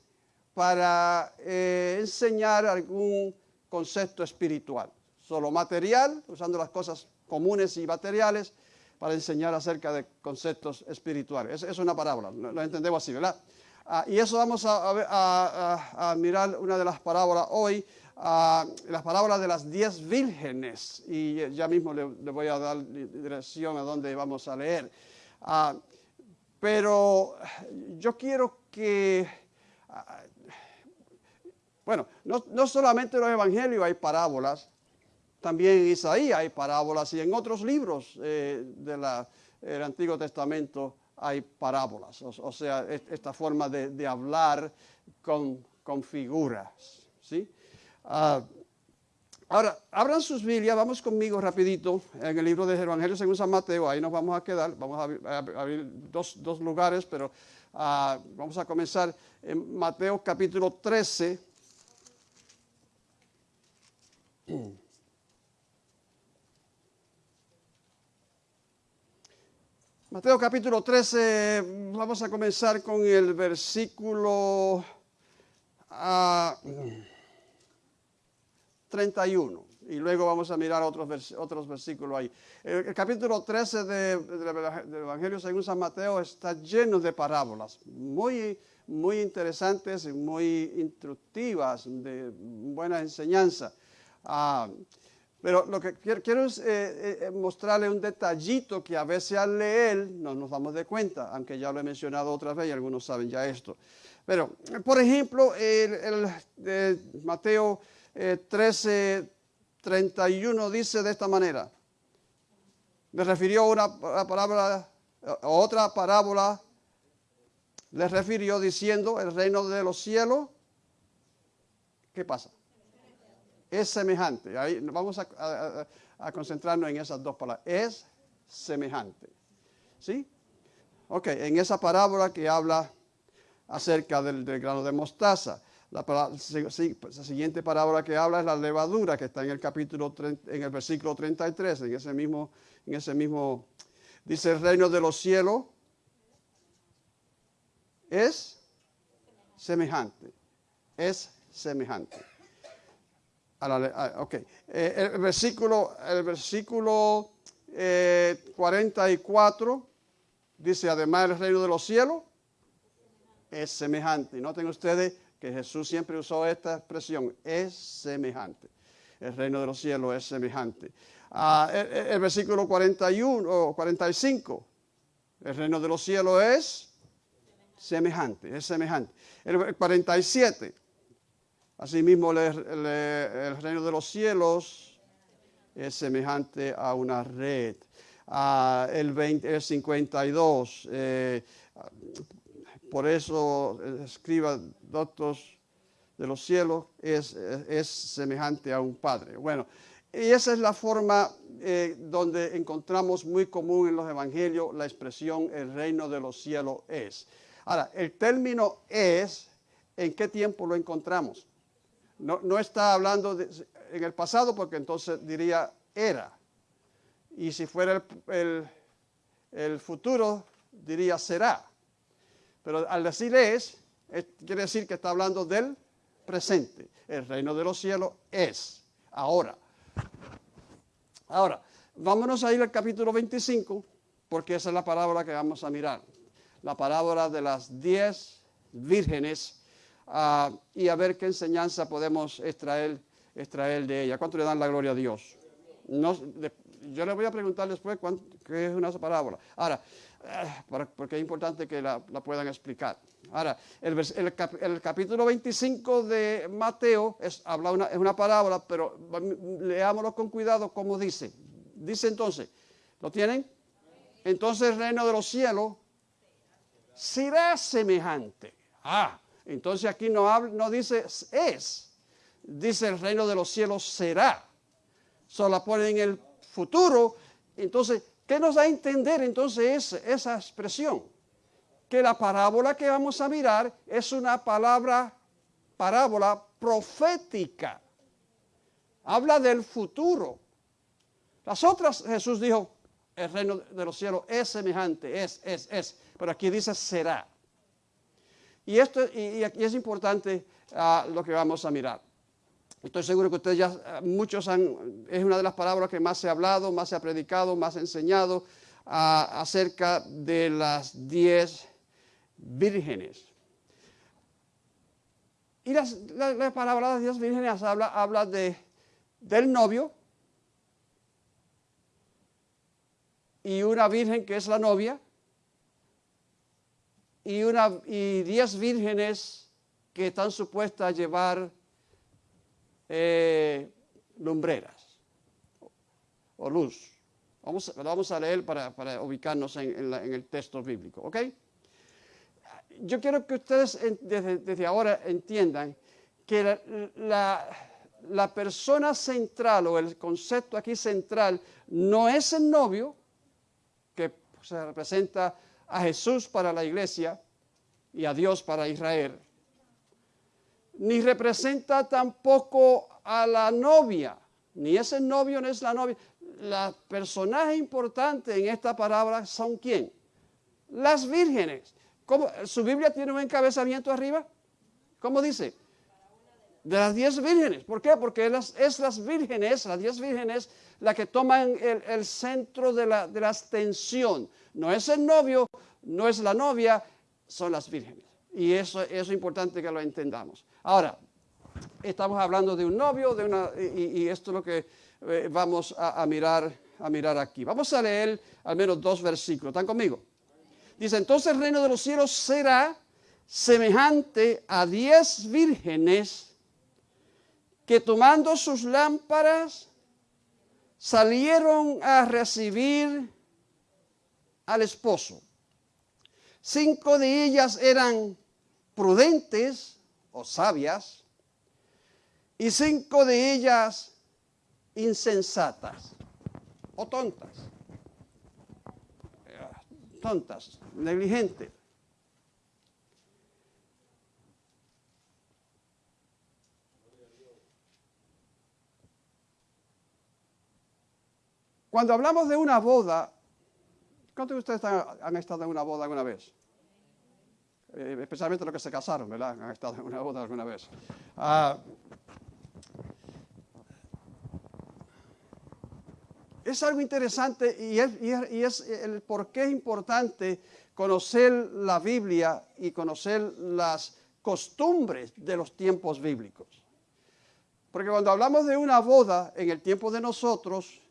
para eh, enseñar algún concepto espiritual. Solo material, usando las cosas comunes y materiales para enseñar acerca de conceptos espirituales. Es, una parábola, lo, entendemos así, ¿verdad? Ah, y eso vamos a, mirar una de las parábolas hoy, las parábolas de las diez vírgenes. Y ya mismo le, voy a dar dirección a donde vamos a leer. Ah, pero yo quiero que, ah, bueno, no, solamente en los evangelios hay parábolas, también en Isaías hay parábolas y en otros libros eh, del Antiguo Testamento hay parábolas, o, sea, esta forma de, hablar con, figuras. ¿sí? Ah, ahora, abran sus Biblias, vamos conmigo rapidito en el libro de Evangelio según San Mateo, ahí nos vamos a quedar, vamos a abrir dos, lugares, pero ah, vamos a comenzar en Mateo capítulo 13. Mateo capítulo 13, vamos a comenzar con el versículo 31 ah, y luego vamos a mirar otros, otros versículos ahí. El, capítulo 13 del Evangelio según San Mateo está lleno de parábolas, muy, muy interesantes y muy instructivas, de buena enseñanza. Ah, pero lo que quiero, es eh, eh, eh, mostrarle un detallito que a veces al leer no nos damos de cuenta, aunque ya lo he mencionado otra vez y algunos saben ya esto. Pero, por ejemplo, el, Mateo 13, 31 dice de esta manera. Me refirió una, una otra parábola, le refirió diciendo el reino de los cielos. ¿Qué pasa? Es semejante. Ahí vamos a, concentrarnos en esas dos palabras. Es semejante. ¿Sí? Ok, en esa parábola que habla acerca del, grano de mostaza. La, siguiente parábola que habla es la levadura, que está en el capítulo, en el versículo 33, en ese mismo, en ese mismo, dice el reino de los cielos es semejante, es semejante ok. Eh, el versículo, el versículo 44 eh, dice, además el reino de los cielos es semejante. Noten ustedes que Jesús siempre usó esta expresión, es semejante. El reino de los cielos es semejante. Ah, el, versículo 41 o 45, el reino de los cielos es semejante, es semejante. El 47, Asimismo, el reino de los cielos es semejante a una red. Ah, el, 20, 52, eh, por eso escriba doctos de los cielos, es, es, semejante a un padre. Bueno, y esa es la forma eh, donde encontramos muy común en los evangelios la expresión el reino de los cielos es. Ahora, el término es, ¿en qué tiempo lo encontramos? No, está hablando en el pasado porque entonces diría era. Y si fuera el, futuro, diría será. Pero al decir es, quiere decir que está hablando del presente. El reino de los cielos es ahora. Ahora, vámonos a ir al capítulo 25, porque esa es la parábola que vamos a mirar. La parábola de las diez vírgenes Ah, y a ver qué enseñanza podemos extraer, extraer de ella. ¿Cuánto le dan la gloria a Dios? No, yo le voy a preguntar después qué es una parábola. Ahora, eh, porque es importante que la, puedan explicar. Ahora, el, el, capítulo 25 de Mateo es, habla una, es una parábola, pero leámoslo con cuidado como dice. Dice entonces, ¿lo tienen? entonces el reino de los cielos será semejante. Ah, entonces aquí no, habla, no dice es, dice el reino de los cielos será. Solo pone en el futuro. Entonces, ¿qué nos da a entender entonces esa expresión? Que la parábola que vamos a mirar es una palabra, parábola profética. Habla del futuro. Las otras, Jesús dijo, el reino de los cielos es semejante, es, es, es. Pero aquí dice será. Y esto y, aquí es importante ah, lo que vamos a mirar. Estoy seguro que ustedes ya, ah, muchos han, es una de las palabras que más se ha hablado, más se ha predicado, más se ha enseñado ah, acerca de las diez vírgenes. Y las, la, palabra de las diez vírgenes habla, habla de, del novio y una virgen que es la novia y, una, diez vírgenes que están supuestas a llevar eh, lumbreras o luz. Vamos, vamos a leer para, ubicarnos en, el texto bíblico, ¿ok? Yo quiero que ustedes desde, ahora entiendan que la persona central o el concepto aquí central no es el novio, que se representa a Jesús para la iglesia y a Dios para Israel, ni representa tampoco a la novia, ni ese novio ni es la novia. La personaje importante en esta palabra son quién? Las vírgenes. ¿Cómo? ¿Su Biblia tiene un encabezamiento arriba? ¿Cómo dice? De las diez vírgenes. ¿Por qué? Porque es las vírgenes, las diez vírgenes, la que toman el, centro de la, de. No es el novio, no es la novia, son las vírgenes. Y eso, es importante que lo entendamos. Ahora, estamos hablando de un novio, de una, y, esto es lo que eh, vamos a, mirar, a mirar aquí. Vamos a leer al menos dos versículos. ¿Están conmigo? Dice, entonces el reino de los cielos será semejante a diez vírgenes que tomando sus lámparas salieron a recibir al esposo. Cinco de ellas eran prudentes o sabias y cinco de ellas insensatas o tontas. Tontas, negligentes. Cuando hablamos de una boda, ¿cuántos de ustedes han, estado en una boda alguna vez? Eh, especialmente los que se casaron, ¿verdad? Han estado en una boda alguna vez. Ah, es algo interesante y es, y es, el por qué es importante conocer la Biblia y conocer las costumbres de los tiempos bíblicos. Porque cuando hablamos de una boda en el tiempo de nosotros,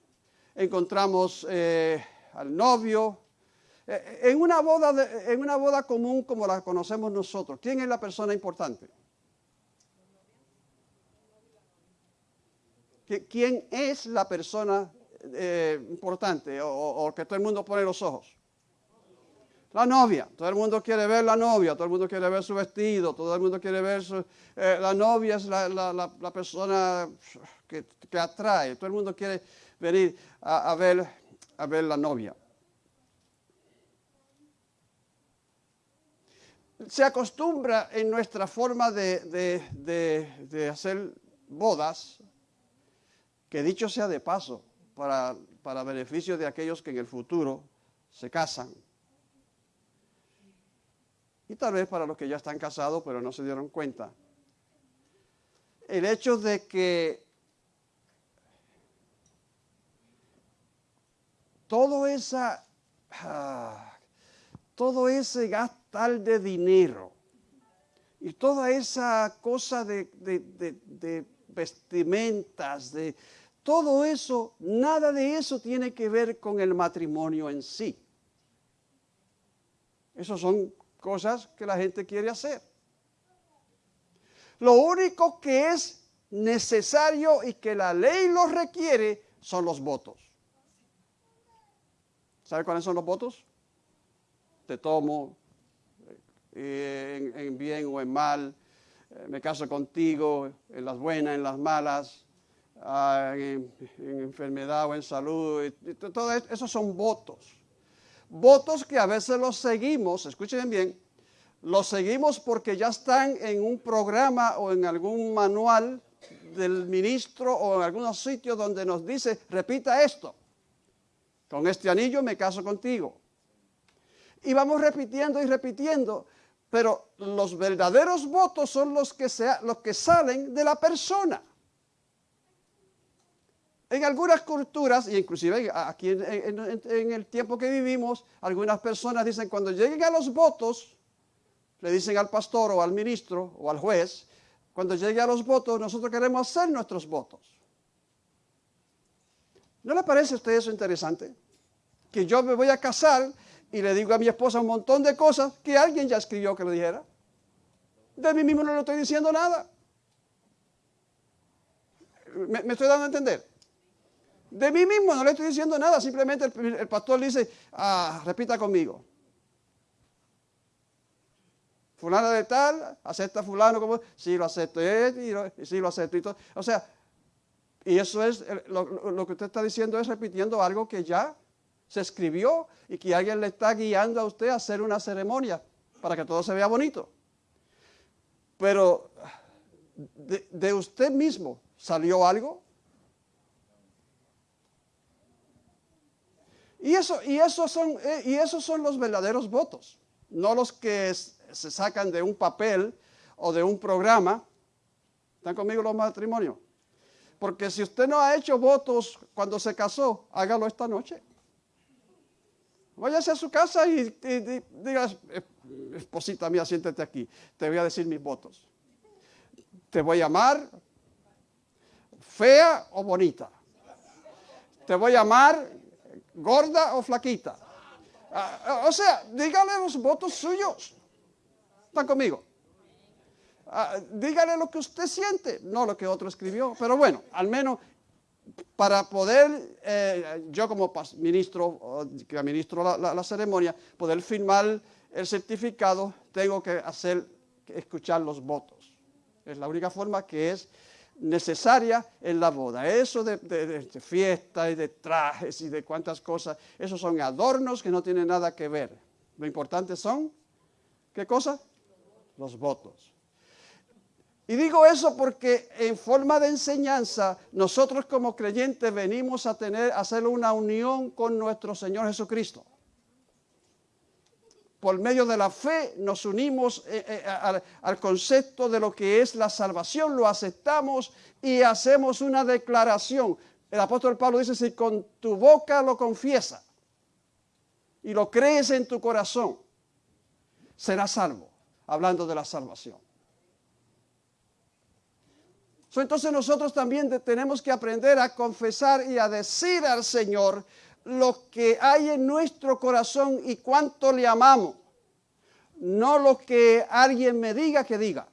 encontramos eh, al novio. Eh, en, una boda en una boda común como la conocemos nosotros, ¿quién es la persona importante? ¿Quién es la persona eh, importante o, que todo el mundo pone los ojos? La novia, todo el mundo quiere ver la novia, todo el mundo quiere ver su vestido, todo el mundo quiere ver su, la novia es la, persona que, que, atrae, todo el mundo quiere venir a, ver, a ver la novia. Se acostumbra en nuestra forma de, hacer bodas, que dicho sea de paso, para, para beneficio de aquellos que en el futuro se casan. Y tal vez para los que ya están casados pero no se dieron cuenta. El hecho de que todo esa, ah, todo ese gastar de dinero y toda esa cosa de, vestimentas, de todo eso, nada de eso tiene que ver con el matrimonio en sí. Esas son cosas que la gente quiere hacer. Lo único que es necesario y que la ley lo requiere son los votos. ¿Sabe cuáles son los votos? Te tomo eh, en, bien o en mal, eh, me caso contigo, en las buenas, en las malas, ah, en, enfermedad o en salud. todo esos son votos. Votos que a veces los seguimos, escuchen bien, los seguimos porque ya están en un programa o en algún manual del ministro o en algunos sitios donde nos dice, repita esto, con este anillo me caso contigo. Y vamos repitiendo y repitiendo, pero los verdaderos votos son los que, que salen de la persona. En algunas culturas, y inclusive aquí en, el tiempo que vivimos, algunas personas dicen, cuando lleguen a los votos, le dicen al pastor o al ministro o al juez, cuando llegue a los votos, nosotros queremos hacer nuestros votos. ¿No le parece a usted eso interesante? Que yo me voy a casar y le digo a mi esposa un montón de cosas que alguien ya escribió que le dijera. De mí mismo no le estoy diciendo nada. me estoy dando a entender? De mí mismo no le estoy diciendo nada, simplemente el, pastor dice, ah, repita conmigo. Fulano de tal, acepta fulano como, sí lo acepto, y, sí lo acepto. Y todo. O sea, y eso es, lo, lo, que usted está diciendo es repitiendo algo que ya se escribió y que alguien le está guiando a usted a hacer una ceremonia para que todo se vea bonito. Pero de, de usted mismo salió algo Y, eso, y, esos son, eh, y esos son los verdaderos votos, no los que se sacan de un papel o de un programa. ¿Están conmigo los matrimonios? Porque si usted no ha hecho votos cuando se casó, hágalo esta noche. Váyase a su casa y, diga, esposita mía, siéntate aquí, te voy a decir mis votos. Te voy a amar, fea o bonita. Te voy a amar gorda o flaquita. Ah, o sea, dígale los votos suyos. ¿Están conmigo? Ah, dígale lo que usted siente, no lo que otro escribió. Pero bueno, al menos para poder, eh, yo como ministro, que administro la, ceremonia, poder firmar el certificado, tengo que hacer, escuchar los votos. Es la única forma que es necesaria en la boda. Eso de, fiesta y de trajes y de cuantas cosas, esos son adornos que no tienen nada que ver. Lo importante son, ¿qué cosa? Los votos. Y digo eso porque en forma de enseñanza, nosotros como creyentes venimos a tener, a hacer una unión con nuestro Señor Jesucristo por medio de la fe nos unimos eh, eh, al, concepto de lo que es la salvación, lo aceptamos y hacemos una declaración. El apóstol Pablo dice, si con tu boca lo confiesa y lo crees en tu corazón, serás salvo, hablando de la salvación. Entonces nosotros también tenemos que aprender a confesar y a decir al Señor, lo que hay en nuestro corazón y cuánto le amamos, no lo que alguien me diga que diga.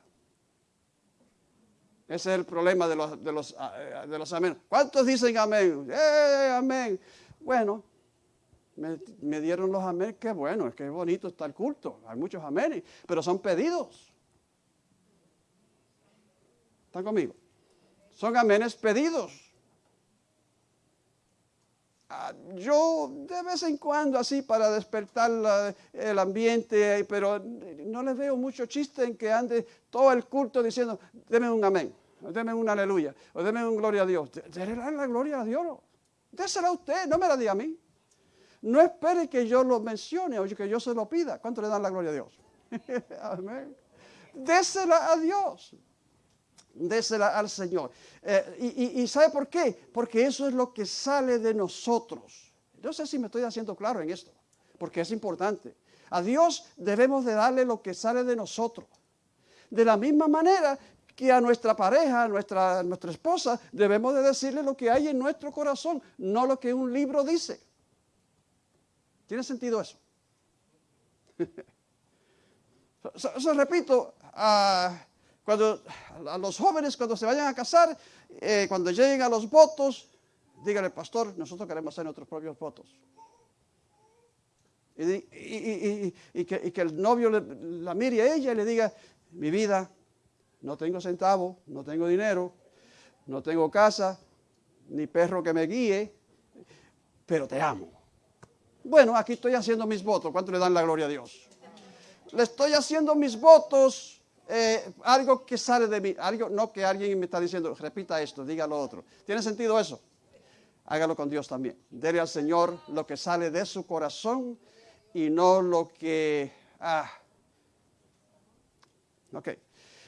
Ese es el problema de los, de los, ah, de los amén. ¿Cuántos dicen amén? ¡Eh, amén! Bueno, me, dieron los amén, qué bueno, es que bonito está el culto. Hay muchos amén, pero son pedidos. ¿Están conmigo? Son amenes pedidos. Ah, yo de vez en cuando así para despertar el ambiente, pero no le veo mucho chiste en que ande todo el culto diciendo, deme un amén, deme un aleluya, o deme un gloria a Dios. Dele la gloria a Dios. Désela a usted, no me la diga a mí. No espere que yo lo mencione o que yo se lo pida. ¿Cuánto le dan la gloria a Dios? amén. Désela a Dios désela al Señor. Eh, y, ¿sabe por qué? Porque eso es lo que sale de nosotros. No sé si me estoy haciendo claro en esto, porque es importante. A Dios debemos de darle lo que sale de nosotros. De la misma manera que a nuestra pareja, a nuestra, nuestra esposa, debemos de decirle lo que hay en nuestro corazón, no lo que un libro dice. ¿Tiene sentido eso? Eso repito, uh, cuando a los jóvenes, cuando se vayan a casar, eh, cuando lleguen a los votos, díganle, pastor, nosotros queremos hacer nuestros propios votos. Y, que, el novio la mire a ella y le diga, mi vida, no tengo centavo, no tengo dinero, no tengo casa, ni perro que me guíe, pero te amo. Bueno, aquí estoy haciendo mis votos. ¿Cuánto le dan la gloria a Dios? Le estoy haciendo mis votos, eh, algo que sale de mí, algo, no que alguien me está diciendo, repita esto, diga lo otro. ¿Tiene sentido eso? Hágalo con Dios también. Dele al Señor lo que sale de su corazón y no lo que... Ah. Ok.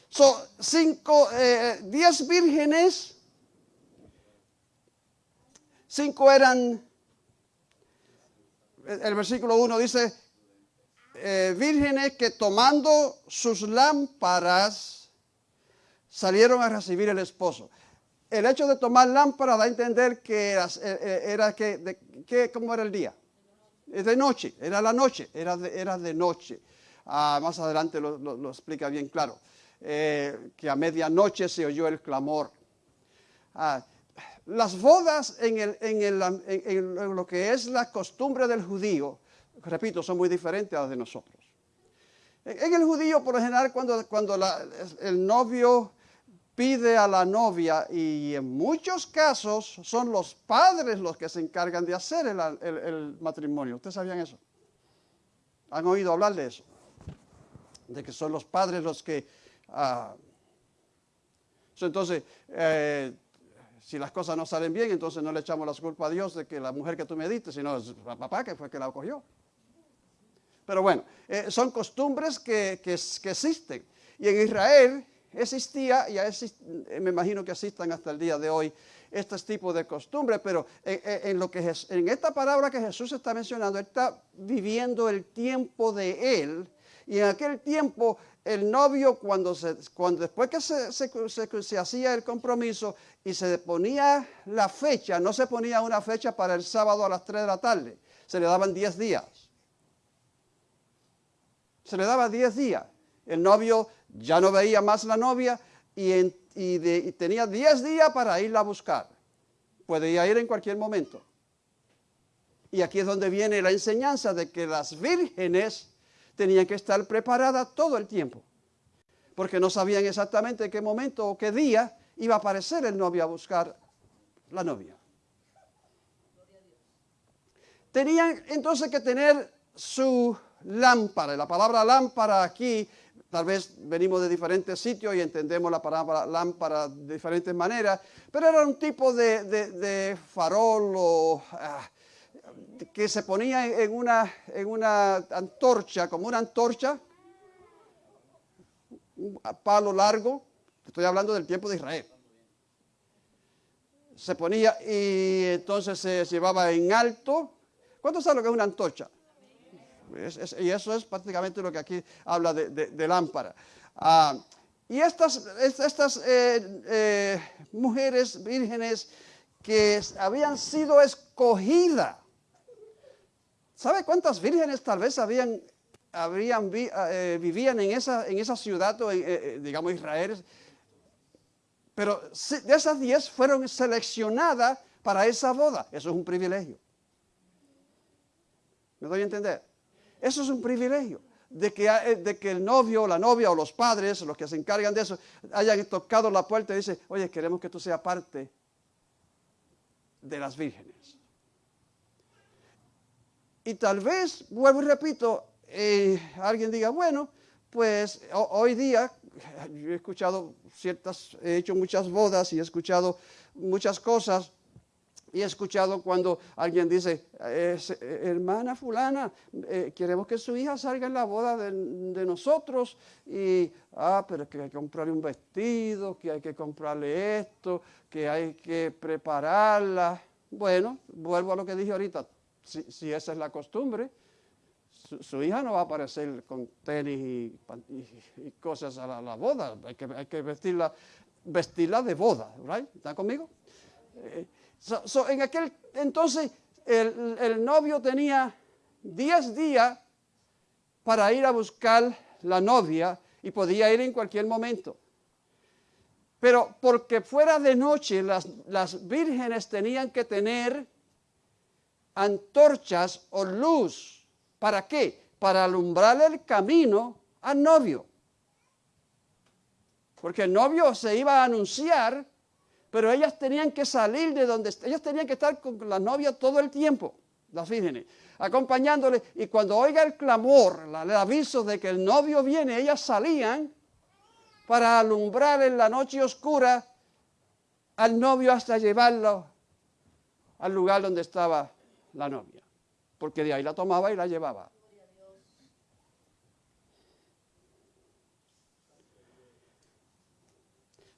Son cinco, eh, diez vírgenes, cinco eran, el versículo 1 dice, eh, vírgenes que tomando sus lámparas salieron a recibir el esposo. El hecho de tomar lámpara da a entender que era, eh, que, ¿cómo era el día? De noche, era la noche, era de, era de noche. Ah, más adelante lo, explica bien claro, eh, que a medianoche se oyó el clamor. Ah, las bodas en, el, en, lo que es la costumbre del judío, repito, son muy diferentes a las de nosotros. En el judío, por lo general, cuando, cuando el novio pide a la novia y en muchos casos son los padres los que se encargan de hacer el, matrimonio. ¿Ustedes sabían eso? ¿Han oído hablar de eso? De que son los padres los que... Ah, entonces, eh, si las cosas no salen bien, entonces no le echamos la culpa a Dios de que la mujer que tú me diste, sino es papá que fue que la acogió. Pero bueno, eh, son costumbres que, que, existen. Y en Israel existía y eh, me imagino que existan hasta el día de hoy estos tipos de costumbres, pero en, lo que en esta palabra que Jesús está mencionando, está viviendo el tiempo de él y en aquel tiempo el novio cuando, se, cuando después que se, se, hacía el compromiso y se ponía la fecha, no se ponía una fecha para el sábado a las 3 de la tarde, se le daban 10 días. Se le daba 10 días. El novio ya no veía más la novia y, tenía 10 días para irla a buscar. Podía ir en cualquier momento. Y aquí es donde viene la enseñanza de que las vírgenes tenían que estar preparadas todo el tiempo. Porque no sabían exactamente en qué momento o qué día iba a aparecer el novio a buscar la novia. Tenían entonces que tener su lámpara. La palabra lámpara aquí Tal vez venimos de diferentes sitios y entendemos la palabra lámpara de diferentes maneras, pero era un tipo de, farol ah, que se ponía en una, en una antorcha, como una antorcha, un palo largo, estoy hablando del tiempo de Israel. Se ponía y entonces se llevaba en alto. ¿Cuánto sabe lo que es una antorcha? Y eso es prácticamente lo que aquí habla de, lámpara. Ah, y estas, eh, eh, mujeres vírgenes que habían sido escogidas, ¿sabe cuántas vírgenes tal vez habían, eh, vivían en esa, en esa ciudad, o digamos Israel? Pero de esas diez fueron seleccionadas para esa boda. Eso es un privilegio. ¿Me doy a entender? Eso es un privilegio. De que, eh, de que el novio, la novia o los padres, los que se encargan de eso, hayan tocado la puerta y dicen, oye, queremos que tú seas parte de las vírgenes. Y tal vez, vuelvo y repito, eh, alguien diga, bueno, pues hoy día yo he escuchado ciertas, he hecho muchas bodas y he escuchado muchas cosas y he escuchado cuando alguien dice, hermana fulana, eh, queremos que su hija salga en la boda de, nosotros y, ah, pero que hay que comprarle un vestido, que hay que comprarle esto, que hay que prepararla. Bueno, vuelvo a lo que dije ahorita, si, esa es la costumbre, su, hija no va a aparecer con tenis y, cosas a la, boda, hay que, vestirla de boda, ¿right? ¿Está conmigo? Eh, en aquel entonces el, novio tenía 10 días para ir a buscar la novia y podía ir en cualquier momento. Pero porque fuera de noche las, las vírgenes tenían que tener antorchas o luz ¿Para qué? Para alumbrar el camino al novio. Porque el novio se iba a anunciar, pero ellas tenían que salir de donde, ellas tenían que estar con la novia todo el tiempo, las vírgenes, acompañándole. Y cuando oiga el clamor, el aviso de que el novio viene, ellas salían para alumbrar en la noche oscura al novio hasta llevarlo al lugar donde estaba la novia. Porque de ahí la tomaba y la llevaba.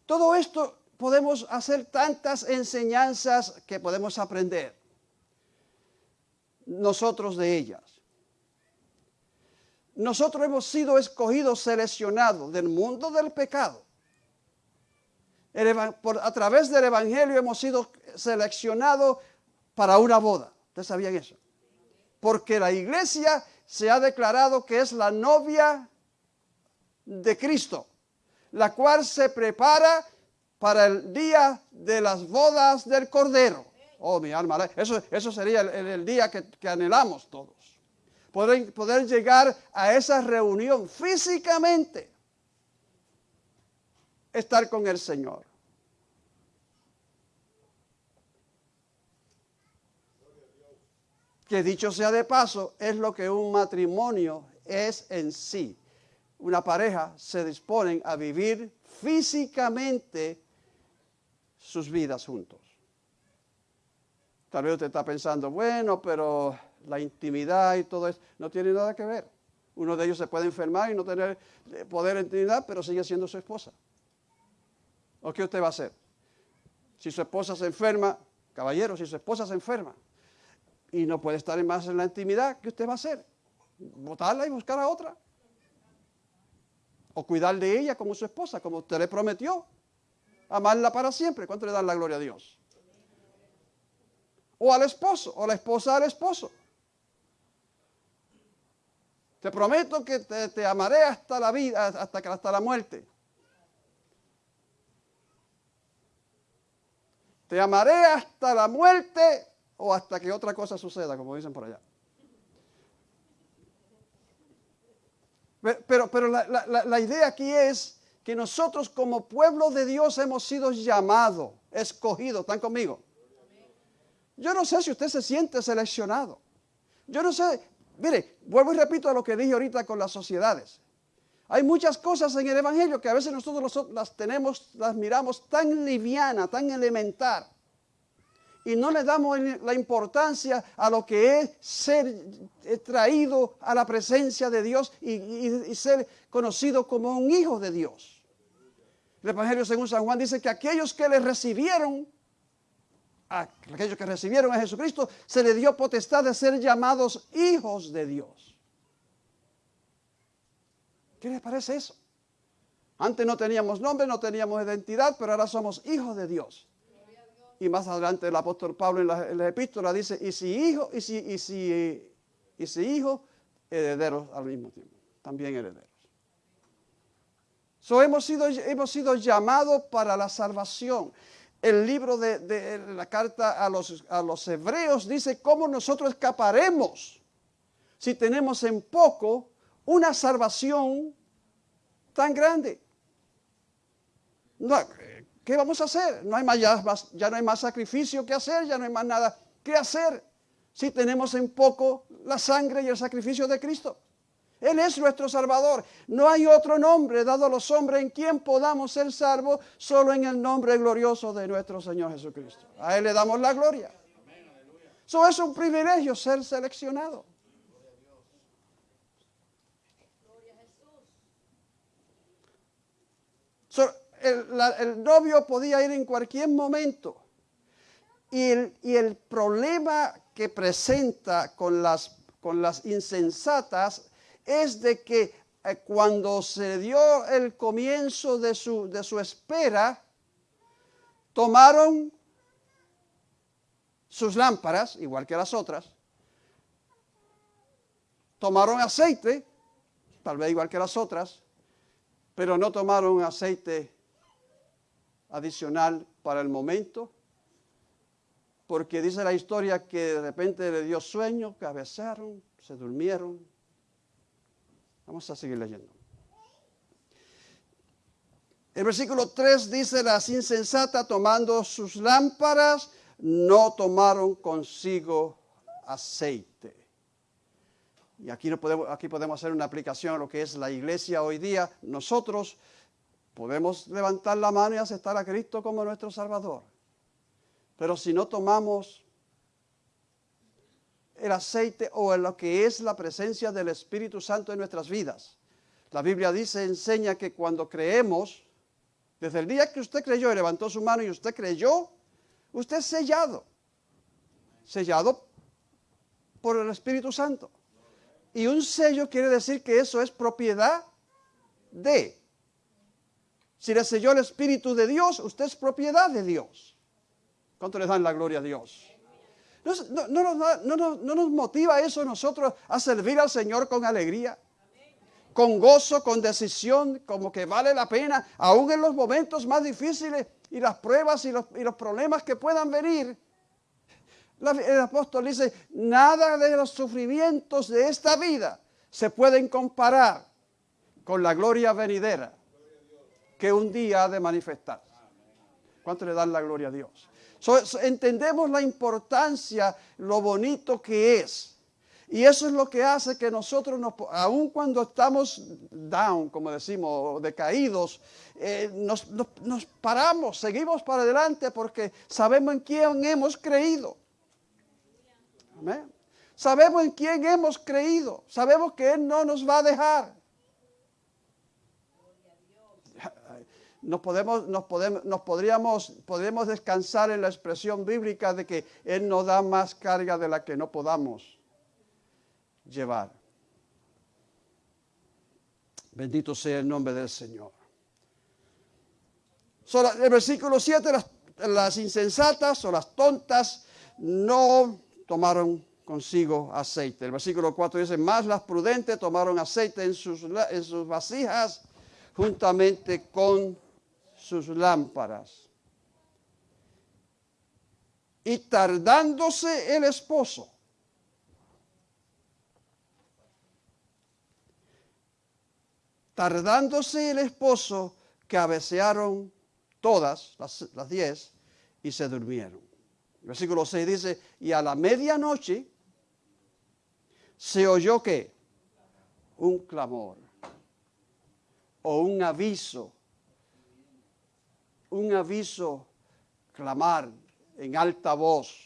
Todo esto podemos hacer tantas enseñanzas que podemos aprender nosotros de ellas. Nosotros hemos sido escogidos, seleccionados del mundo del pecado. a través del Evangelio hemos sido seleccionados para una boda. ¿Ustedes sabían eso? Porque la iglesia se ha declarado que es la novia de Cristo la cual se prepara para el día de las bodas del Cordero. Oh, mi alma, eso, eso sería el, día que, anhelamos todos. Poder, poder llegar a esa reunión físicamente, estar con el Señor. Que dicho sea de paso, es lo que un matrimonio es en sí una pareja se disponen a vivir físicamente sus vidas juntos. Tal vez usted está pensando, bueno, pero la intimidad y todo eso no tiene nada que ver. Uno de ellos se puede enfermar y no tener poder en intimidad, pero sigue siendo su esposa. ¿O qué usted va a hacer? Si su esposa se enferma, caballero, si su esposa se enferma y no puede estar más en la intimidad, ¿qué usted va a hacer? ¿Votarla y buscar a otra? o cuidar de ella como su esposa, como usted le prometió. Amarla para siempre. ¿Cuánto le dan la gloria a Dios? O al esposo, o la esposa al esposo. Te prometo que te, amaré hasta la vida, hasta, hasta la muerte. Te amaré hasta la muerte o hasta que otra cosa suceda, como dicen por allá. Pero, pero la, idea aquí es que nosotros como pueblo de Dios hemos sido llamados, escogidos. ¿Están conmigo? Yo no sé si usted se siente seleccionado. Yo no sé, mire, vuelvo y repito a lo que dije ahorita con las sociedades. Hay muchas cosas en el Evangelio que a veces nosotros las tenemos, las miramos tan liviana, tan elemental y no le damos la importancia a lo que es ser traído a la presencia de Dios y, ser conocido como un hijo de Dios. El Evangelio según San Juan dice que aquellos que le recibieron, a aquellos que recibieron a Jesucristo, se le dio potestad de ser llamados hijos de Dios. ¿Qué les parece eso? Antes no teníamos nombre, no teníamos identidad, pero ahora somos hijos de Dios. Y más adelante el apóstol Pablo en la, epístola dice, y si hijo, y si, y si, y si hijo, herederos al mismo tiempo, también herederos. So, hemos, sido, hemos sido llamados para la salvación. El libro de, la carta a los, a los hebreos dice cómo nosotros escaparemos si tenemos en poco una salvación tan grande. ¿Qué vamos a hacer? No hay más, ya, no hay más sacrificio que hacer, ya no hay más nada que hacer si tenemos en poco la sangre y el sacrificio de Cristo. Él es nuestro Salvador. No hay otro nombre dado a los hombres en quien podamos ser salvos, solo en el nombre glorioso de nuestro Señor Jesucristo. A Él le damos la gloria. Eso es un privilegio ser seleccionado. el, novio podía ir en cualquier momento. Y el, problema que presenta con las, con las insensatas es de que eh, cuando se dio el comienzo de su, de su espera, tomaron sus lámparas, igual que las otras, tomaron aceite, tal vez igual que las otras, pero no tomaron aceite adicional para el momento porque dice la historia que de repente le dio sueño, cabecearon, se durmieron. Vamos a seguir leyendo. El versículo 3 dice, las insensatas tomando sus lámparas no tomaron consigo aceite. Y aquí, no podemos, aquí podemos hacer una aplicación a lo que es la iglesia hoy día. Nosotros podemos levantar la mano y aceptar a Cristo como nuestro Salvador. Pero si no tomamos el aceite o en lo que es la presencia del Espíritu Santo en nuestras vidas, la Biblia dice, enseña que cuando creemos, desde el día que usted creyó y levantó su mano y usted creyó, usted es sellado. Sellado por el Espíritu Santo. Y un sello quiere decir que eso es propiedad de. Si le selló el Espíritu de Dios, usted es propiedad de Dios. ¿Cuánto le dan la gloria a Dios? No, no, nos motiva eso nosotros a servir al Señor con alegría, con gozo, con decisión, como que vale la pena, aún en los momentos más difíciles y las pruebas y los, problemas que puedan venir el apóstol dice, nada de los sufrimientos de esta vida se pueden comparar con la gloria venidera que un día ha de manifestar. ¿Cuánto le dan la gloria a Dios? Entendemos la importancia, lo bonito que es. Y eso es lo que hace que nosotros, nos, aun cuando estamos down, como decimos, decaídos, eh, nos paramos, seguimos para adelante porque sabemos en quién hemos creído. Sabemos en quién hemos creído. Sabemos que Él no nos va a dejar. Nos, podemos, nos, podemos, nos podríamos, podemos descansar en la expresión bíblica de que Él nos da más carga de la que no podamos llevar. Bendito sea el nombre del Señor. el versículo 7, las, las insensatas o las tontas no tomaron consigo aceite. El versículo 4 dice, más las prudentes tomaron aceite en sus, en sus vasijas juntamente con sus lámparas. Y tardándose el esposo, tardándose el esposo, cabecearon todas las, diez y se durmieron. Versículo 6 dice, y a la medianoche se oyó que un clamor o un aviso, un aviso, clamar en alta voz.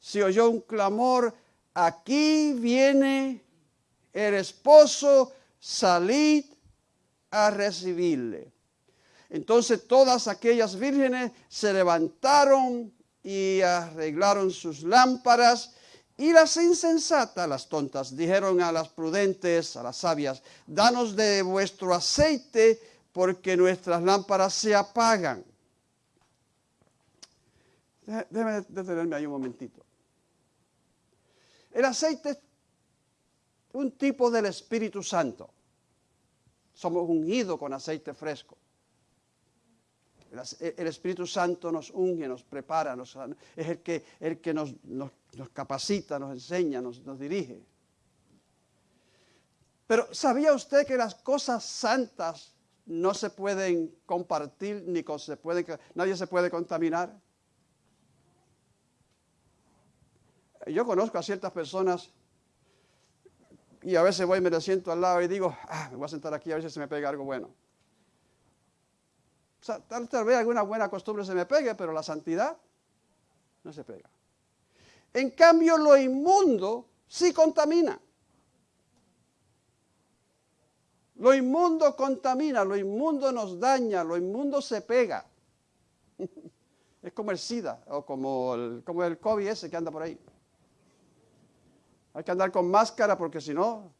Se oyó un clamor, aquí viene el esposo salid a recibirle. Entonces todas aquellas vírgenes se levantaron y arreglaron sus lámparas y las insensatas, las tontas, dijeron a las prudentes, a las sabias, danos de vuestro aceite porque nuestras lámparas se apagan. Déjeme detenerme ahí un momentito. El aceite es un tipo del Espíritu Santo. Somos ungidos con aceite fresco. El Espíritu Santo nos unge, nos prepara, es el que, el que nos, capacita, nos enseña, nos, dirige. Pero ¿sabía usted que las cosas santas no se pueden compartir ni nadie se puede contaminar? Yo conozco a ciertas personas y a veces voy y me siento al lado y digo, ah, me voy a sentar aquí a ver si se me pega algo bueno. Sea, tal, vez alguna buena costumbre se me pegue, pero la santidad no se pega. En cambio, lo inmundo sí contamina. Lo inmundo contamina, lo inmundo nos daña, lo inmundo se pega. es como el SIDA o como el, como el COVID ese que anda por ahí. Hay que andar con máscara porque si no,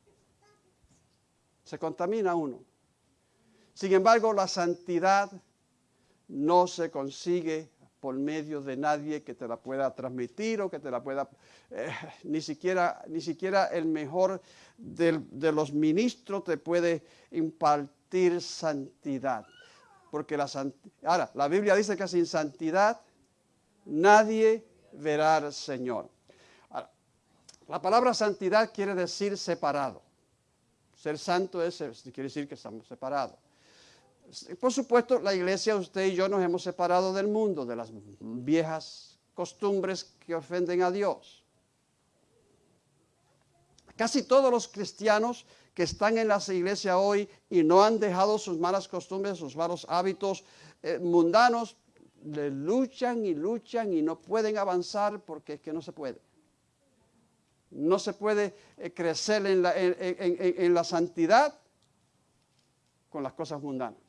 se contamina uno. Sin embargo, la santidad no se consigue por medio de nadie que te la pueda transmitir o que te la pueda, eh, ni, siquiera, ni siquiera el mejor de los ministros te puede impartir santidad. Porque la ahora, la Biblia dice que sin santidad nadie verá al Señor. la palabra santidad quiere decir separado. Ser santo es, quiere decir que estamos separados. Por supuesto, la iglesia, usted y yo nos hemos separado del mundo, de las viejas costumbres que ofenden a Dios. Casi todos los cristianos que están en las iglesias hoy y no han dejado sus malas costumbres, sus malos hábitos eh, mundanos, le luchan y luchan y no pueden avanzar porque es que no se puede. No se puede eh, crecer en la, en la santidad con las cosas mundanas.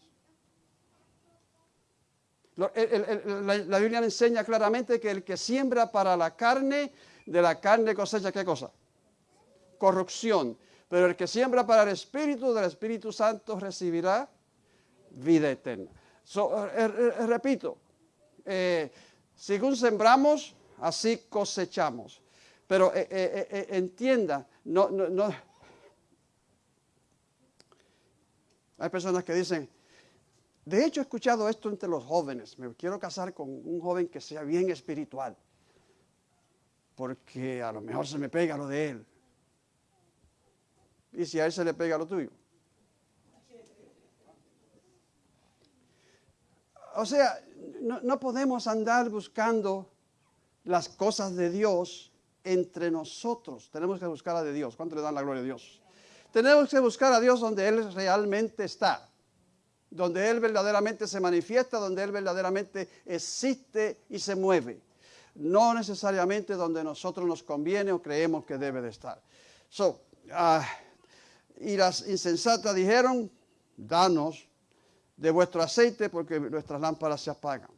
La, Biblia enseña claramente que el que siembra para la carne, de la carne cosecha qué cosa? Corrupción. Pero el que siembra para el Espíritu, del Espíritu Santo recibirá vida eterna. Eh, eh, repito, eh, según sembramos, así cosechamos. Pero entienda, no, no, no. Hay personas que dicen, de hecho, he escuchado esto entre los jóvenes. Me quiero casar con un joven que sea bien espiritual. Porque a lo mejor se me pega lo de él. ¿Y si a él se le pega lo tuyo? O sea, no, podemos andar buscando las cosas de Dios entre nosotros. Tenemos que buscar a de Dios. ¿Cuánto le dan la gloria a Dios? Tenemos que buscar a Dios donde Él realmente está donde Él verdaderamente se manifiesta, donde Él verdaderamente existe y se mueve. No necesariamente donde nosotros nos conviene o creemos que debe de estar. Ah, y las insensatas dijeron, danos de vuestro aceite porque nuestras lámparas se apagan.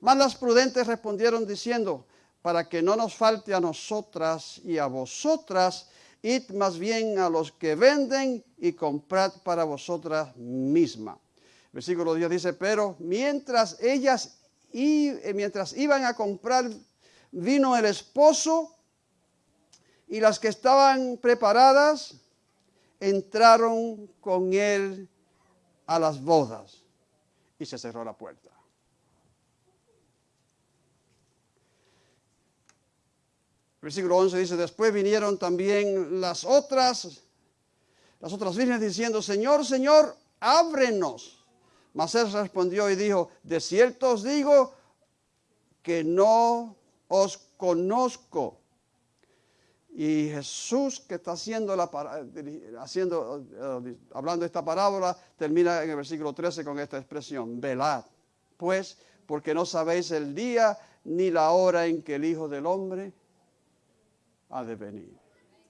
Mas las prudentes respondieron diciendo, para que no nos falte a nosotras y a vosotras, id más bien a los que venden y comprad para vosotras mismas. Versículo 10 dice, pero mientras ellas y eh, mientras iban a comprar vino el esposo y las que estaban preparadas entraron con él a las bodas y se cerró la puerta. Versículo 11 dice, después vinieron también las otras, las otras vírgenes diciendo, Señor, Señor, ábrenos. Mas él respondió y dijo, de cierto os digo que no os conozco. Y Jesús que está haciendo la, haciendo, eh, hablando esta parábola, termina en el versículo 13 con esta expresión, velad, pues, porque no sabéis el día ni la hora en que el Hijo del Hombre ha de venir.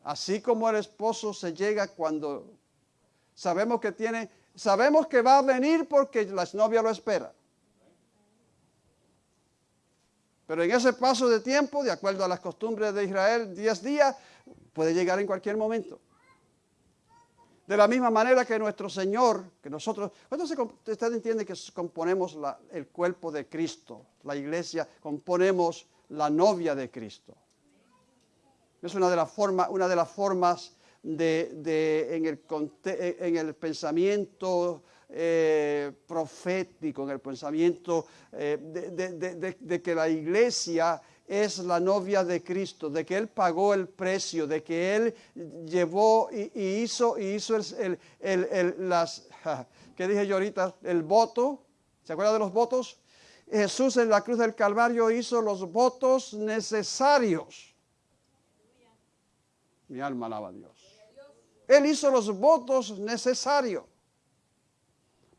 Así como el esposo se llega cuando sabemos que tiene Sabemos que va a venir porque la novia lo espera. Pero en ese paso de tiempo, de acuerdo a las costumbres de Israel, 10 días, puede llegar en cualquier momento. De la misma manera que nuestro Señor, que nosotros, usted entiende que componemos el cuerpo de Cristo, la iglesia, componemos la novia de Cristo. Es una de las formas, una de las formas de, en, el, en, el, pensamiento eh, profético, en el pensamiento eh, de, que la iglesia es la novia de Cristo, de que Él pagó el precio, de que Él llevó y, hizo, y hizo el, el, las, ¿qué dije yo ahorita? El voto, ¿se acuerda de los votos? Jesús en la cruz del Calvario hizo los votos necesarios. Mi alma alaba a Dios. Él hizo los votos necesarios.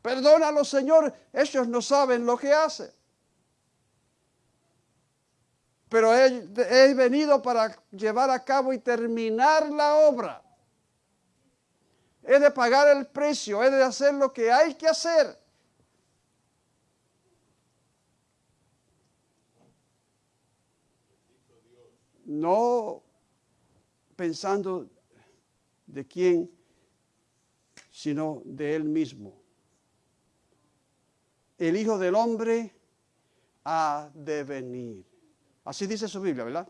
Perdónalo, Señor, ellos no saben lo que hacen. Pero he, he venido para llevar a cabo y terminar la obra. He de pagar el precio, he de hacer lo que hay que hacer. No pensando de quién, sino de Él mismo. El Hijo del Hombre ha de venir. Así dice su Biblia, ¿verdad?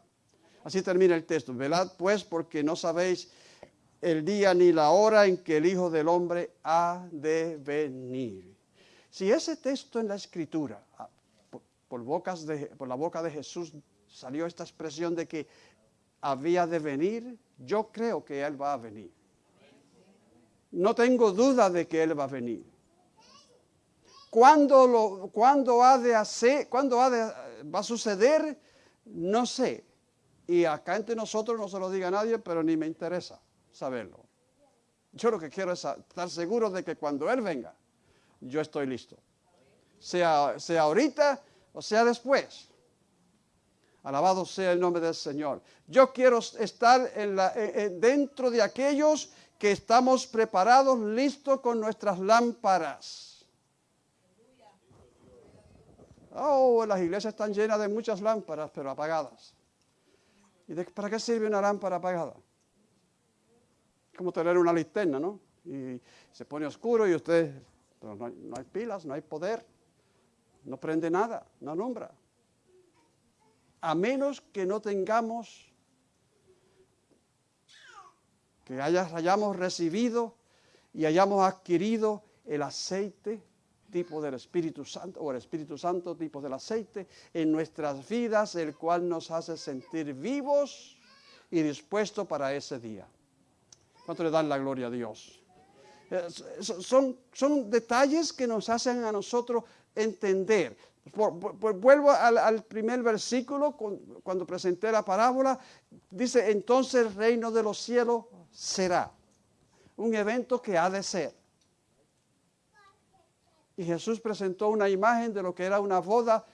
Así termina el texto. Velad pues porque no sabéis el día ni la hora en que el Hijo del Hombre ha de venir. Si ese texto en la Escritura, ah, por, la boca de Jesús, salió esta expresión de que había de venir, yo creo que Él va a venir. No tengo duda de que Él va a venir. ¿Cuándo, lo, cuándo ha de hacer, cuándo ha de, va a suceder? No sé. Y acá entre nosotros no se lo diga nadie, pero ni me interesa saberlo. Yo lo que quiero es estar seguro de que cuando Él venga, yo estoy listo. Sea, sea ahorita o sea después. Alabado sea el nombre del Señor. Yo quiero estar en la, dentro de aquellos que estamos preparados, listos con nuestras lámparas. Oh, las iglesias están llenas de muchas lámparas, pero apagadas. ¿Y para qué sirve una lámpara apagada? Como tener una linterna, ¿no? Y se pone oscuro y usted, no no hay pilas, no hay poder, no prende nada, no alumbra. A menos que no tengamos, que hayamos recibido y hayamos adquirido el aceite tipo del Espíritu Santo, o el Espíritu Santo tipo del aceite, en nuestras vidas, el cual nos hace sentir vivos y dispuestos para ese día. ¿Cuánto le dan la gloria a Dios? Son, son detalles que nos hacen a nosotros entender. vuelvo al, primer versículo, cuando presenté la parábola, dice, entonces el reino de los cielos será un evento que ha de ser. Y Jesús presentó una imagen de lo que era una boda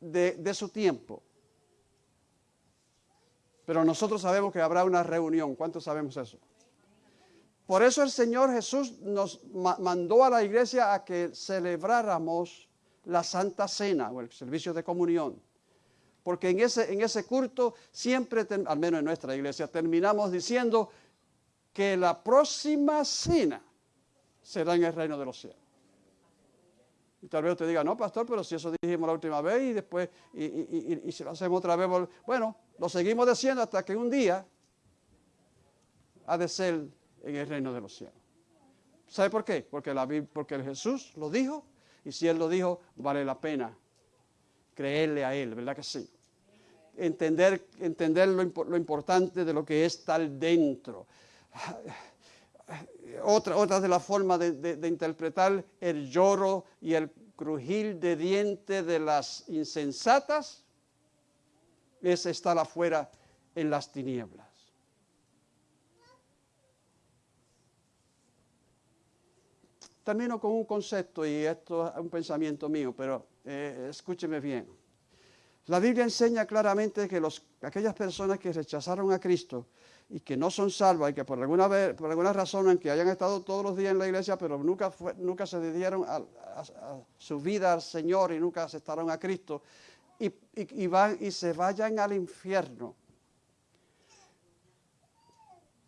de, su tiempo. Pero nosotros sabemos que habrá una reunión. ¿Cuántos sabemos eso? Por eso el Señor Jesús nos mandó a la iglesia a que celebráramos la Santa Cena o el servicio de comunión. Porque en ese, en ese culto siempre, al menos en nuestra iglesia, terminamos diciendo que la próxima cena será en el reino de los cielos. Y tal vez usted diga, no, pastor, pero si eso dijimos la última vez y después, y, si lo hacemos otra vez, bueno, lo seguimos diciendo hasta que un día ha de ser en el reino de los cielos. ¿Sabe por qué? Porque, la, porque Jesús lo dijo y si Él lo dijo, vale la pena creerle a Él, ¿verdad que sí? Entender, entender lo, lo importante de lo que es estar dentro otra, otra de las formas de, interpretar el lloro y el crujir de dientes de las insensatas es estar afuera en las tinieblas. Termino con un concepto y esto es un pensamiento mío, pero eh, escúcheme bien. La Biblia enseña claramente que aquellas personas que rechazaron a Cristo y que no son salvas y que por alguna, vez, por alguna razón, en que hayan estado todos los días en la iglesia, pero nunca, nunca se dieron a, su vida al Señor y nunca aceptaron a Cristo, y, van, y se vayan al infierno.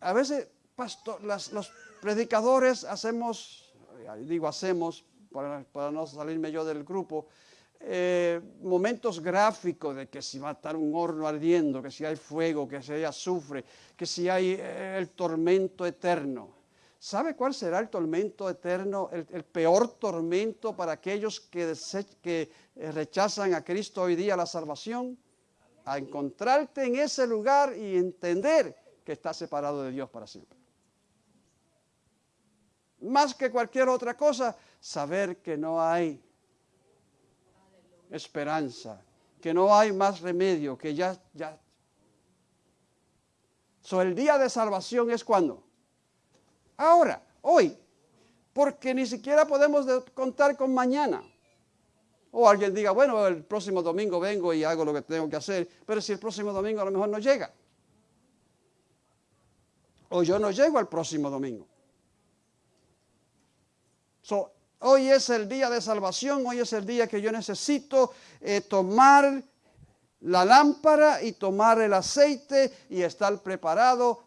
A veces, pastor, los predicadores hacemos, digo hacemos, para, no salirme yo del grupo, eh, momentos gráficos de que si va a estar un horno ardiendo, que si hay fuego, que si hay azufre, que si hay eh, el tormento eterno. ¿Sabe cuál será el tormento eterno, el, peor tormento para aquellos que, eh, rechazan a Cristo hoy día la salvación? A encontrarte en ese lugar y entender que estás separado de Dios para siempre. Más que cualquier otra cosa, saber que no hay esperanza, que no hay más remedio, que ya, ya. So, el día de salvación es cuando? Ahora, hoy, porque ni siquiera podemos contar con mañana. O alguien diga, bueno, el próximo domingo vengo y hago lo que tengo que hacer, pero si el próximo domingo a lo mejor no llega. O yo no llego al próximo domingo. Hoy es el día de salvación, hoy es el día que yo necesito eh, tomar la lámpara y tomar el aceite y estar preparado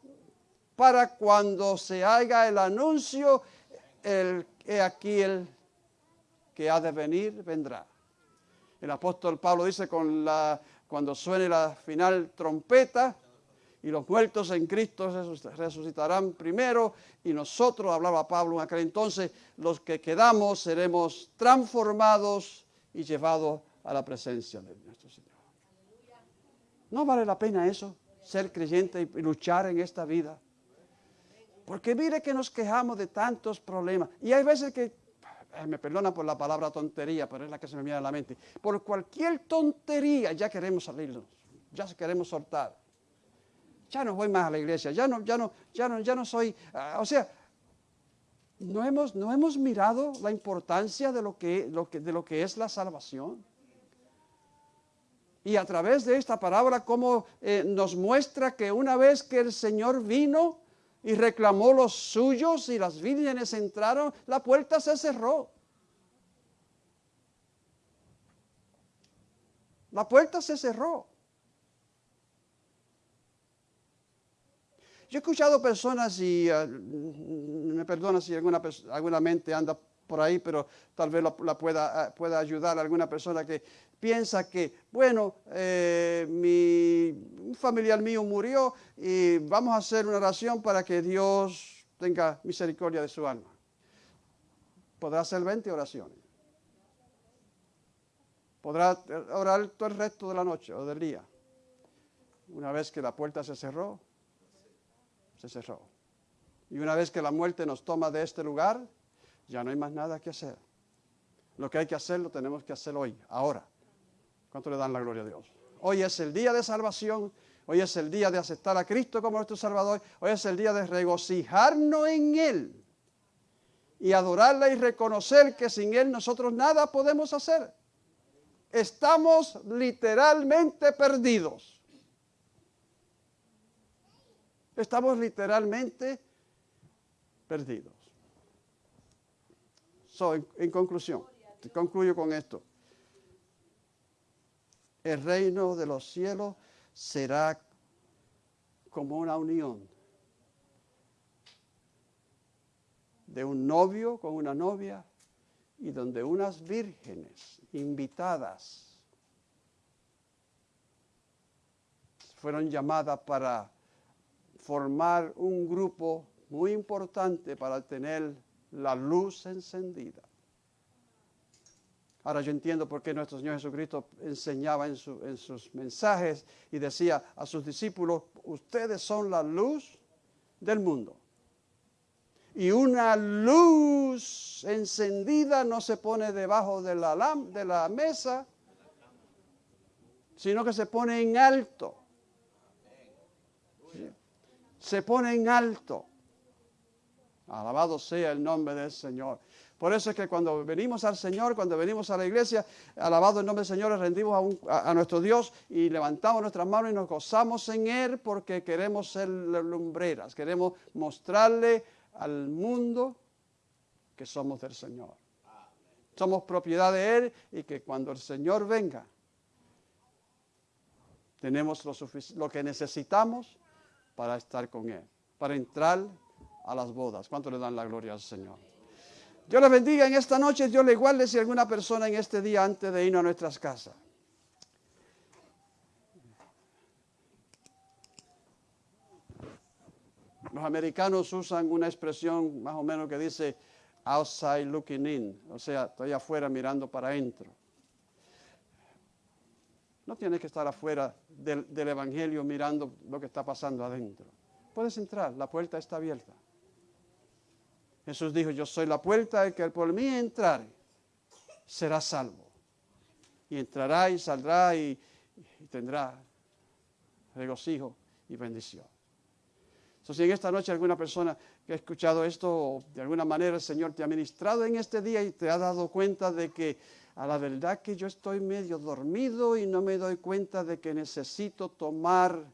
para cuando se haga el anuncio, el, aquí el que ha de venir vendrá. El apóstol Pablo dice con la, cuando suene la final trompeta y los muertos en Cristo resucitarán primero y nosotros, hablaba Pablo en aquel entonces, los que quedamos seremos transformados y llevados a la presencia de nuestro Señor. ¿No vale la pena eso? Ser creyente y luchar en esta vida. Porque mire que nos quejamos de tantos problemas. Y hay veces que, me perdona por la palabra tontería, pero es la que se me viene a la mente. Por cualquier tontería ya queremos salirnos, ya queremos soltar. Ya no voy más a la iglesia, ya no, ya no, ya no, ya no soy. Ah, o sea, no hemos, no hemos mirado la importancia de lo que, de lo que es la salvación. Y a través de esta palabra, como eh, nos muestra que una vez que el Señor vino, y reclamó los suyos y las vírgenes entraron, la puerta se cerró. La puerta se cerró. Yo he escuchado personas y ah, me perdona si alguna, alguna mente anda por ahí, pero tal vez la, pueda, ah, pueda ayudar a alguna persona que piensa que, bueno, eh, mi, un familiar mío murió y vamos a hacer una oración para que Dios tenga misericordia de su alma. Podrá hacer 20 oraciones. Podrá orar todo el resto de la noche o del día. Una vez que la puerta se cerró, se cerró. Y una vez que la muerte nos toma de este lugar, ya no hay más nada que hacer. Lo que hay que hacer lo tenemos que hacer hoy, ahora. ¿Cuánto le dan la gloria a Dios? Hoy es el día de salvación. Hoy es el día de aceptar a Cristo como nuestro Salvador. Hoy es el día de regocijarnos en Él. Y adorarle y reconocer que sin Él nosotros nada podemos hacer. Estamos literalmente perdidos. Estamos literalmente perdidos. en conclusión, concluyo con esto el reino de los cielos será como una unión de un novio con una novia y donde unas vírgenes invitadas fueron llamadas para formar un grupo muy importante para tener la luz encendida. Ahora yo entiendo por qué nuestro Señor Jesucristo enseñaba en, sus mensajes y decía a sus discípulos, ustedes son la luz del mundo. Y una luz encendida no se pone debajo de la, de la mesa, sino que se pone en alto. Se pone en alto. Alabado sea el nombre del Señor. Por eso es que cuando venimos al Señor, cuando venimos a la iglesia, alabado el nombre del Señor, rendimos a, nuestro Dios y levantamos nuestras manos y nos gozamos en Él porque queremos ser lumbreras, queremos mostrarle al mundo que somos del Señor. Somos propiedad de Él y que cuando el Señor venga, tenemos lo, lo que necesitamos para estar con Él, para entrar a las bodas. ¿Cuánto le dan la gloria al Señor? Dios les bendiga en esta noche, Dios le guarde si alguna persona en este día antes de irnos a nuestras casas. Los americanos usan una expresión más o menos que dice outside looking in, o sea, estoy afuera mirando para adentro. No tienes que estar afuera del, Evangelio mirando lo que está pasando adentro. Puedes entrar, la puerta está abierta. Jesús dijo, yo soy la puerta, el que por mí entrar será salvo. Y entrará y saldrá y, tendrá regocijo y bendición. Entonces, si en esta noche alguna persona que ha escuchado esto, de alguna manera el Señor te ha ministrado en este día y te ha dado cuenta de que a la verdad que yo estoy medio dormido y no me doy cuenta de que necesito tomar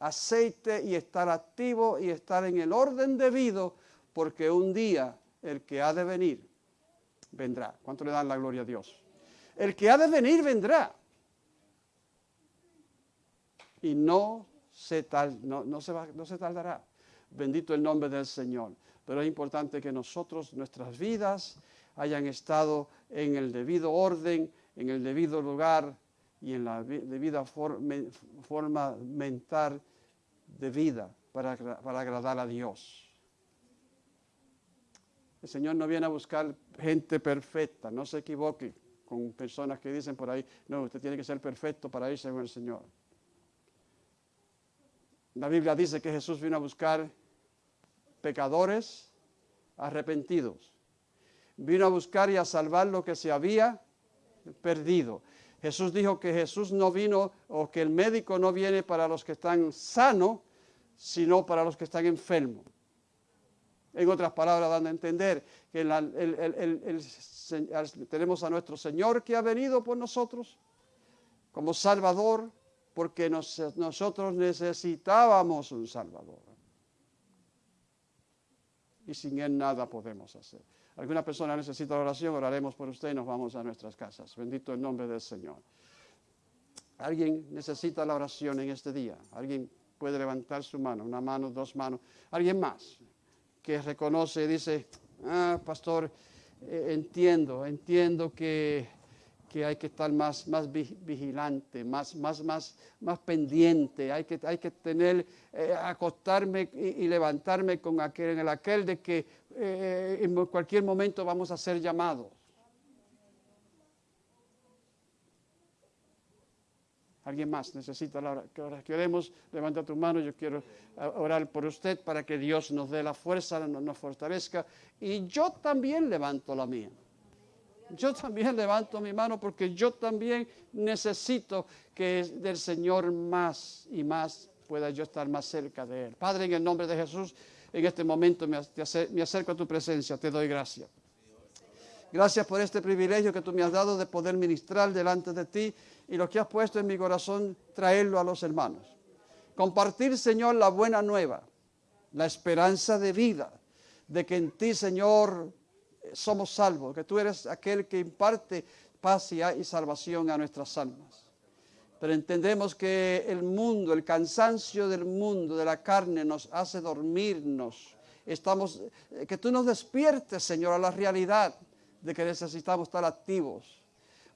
aceite y estar activo y estar en el orden debido porque un día el que ha de venir vendrá. ¿Cuánto le dan la gloria a Dios? El que ha de venir vendrá. Y no se, no, se no se tardará. Bendito el nombre del Señor. Pero es importante que nosotros, nuestras vidas, hayan estado en el debido orden, en el debido lugar y en la debida forma mental de vida para, para agradar a Dios. El Señor no viene a buscar gente perfecta, no se equivoque con personas que dicen por ahí, no, usted tiene que ser perfecto para irse con el Señor. La Biblia dice que Jesús vino a buscar pecadores arrepentidos. Vino a buscar y a salvar lo que se había perdido. Jesús dijo que Jesús no vino o que el médico no viene para los que están sanos, sino para los que están enfermos. En otras palabras, dando a entender que tenemos a nuestro Señor que ha venido por nosotros como Salvador, porque nosotros necesitábamos un Salvador. Y sin Él nada podemos hacer. Alguna persona necesita oración, oraremos por usted y nos vamos a nuestras casas. Bendito el nombre del Señor. Alguien necesita la oración en este día. Alguien puede levantar su mano, una mano, dos manos. Alguien más que reconoce y dice, ah, pastor, eh, entiendo, entiendo que, hay que estar más, más vigilante, más, más, más, más pendiente, hay que, hay que tener, eh, acostarme y, levantarme con aquel, en el aquel de que eh, en cualquier momento vamos a ser llamados. Alguien más necesita la oración. Queremos, levanta tu mano, yo quiero eh, orar por usted para que Dios nos dé la fuerza, nos fortalezca. Y yo también levanto la mía. Yo también levanto mi mano porque yo también necesito que del Señor más y más pueda yo estar más cerca de Él. Padre, en el nombre de Jesús, en este momento me acerco a tu presencia, te doy gracias. Gracias por este privilegio que tú me has dado de poder ministrar delante de ti y lo que has puesto en mi corazón, traerlo a los hermanos. Compartir, Señor, la buena nueva, la esperanza de vida, de que en ti, Señor, somos salvos, que tú eres aquel que imparte paz y salvación a nuestras almas. Pero entendemos que el mundo, el cansancio del mundo, de la carne, nos hace dormirnos. Estamos, que tú nos despiertes, Señor, a la realidad de que necesitamos estar activos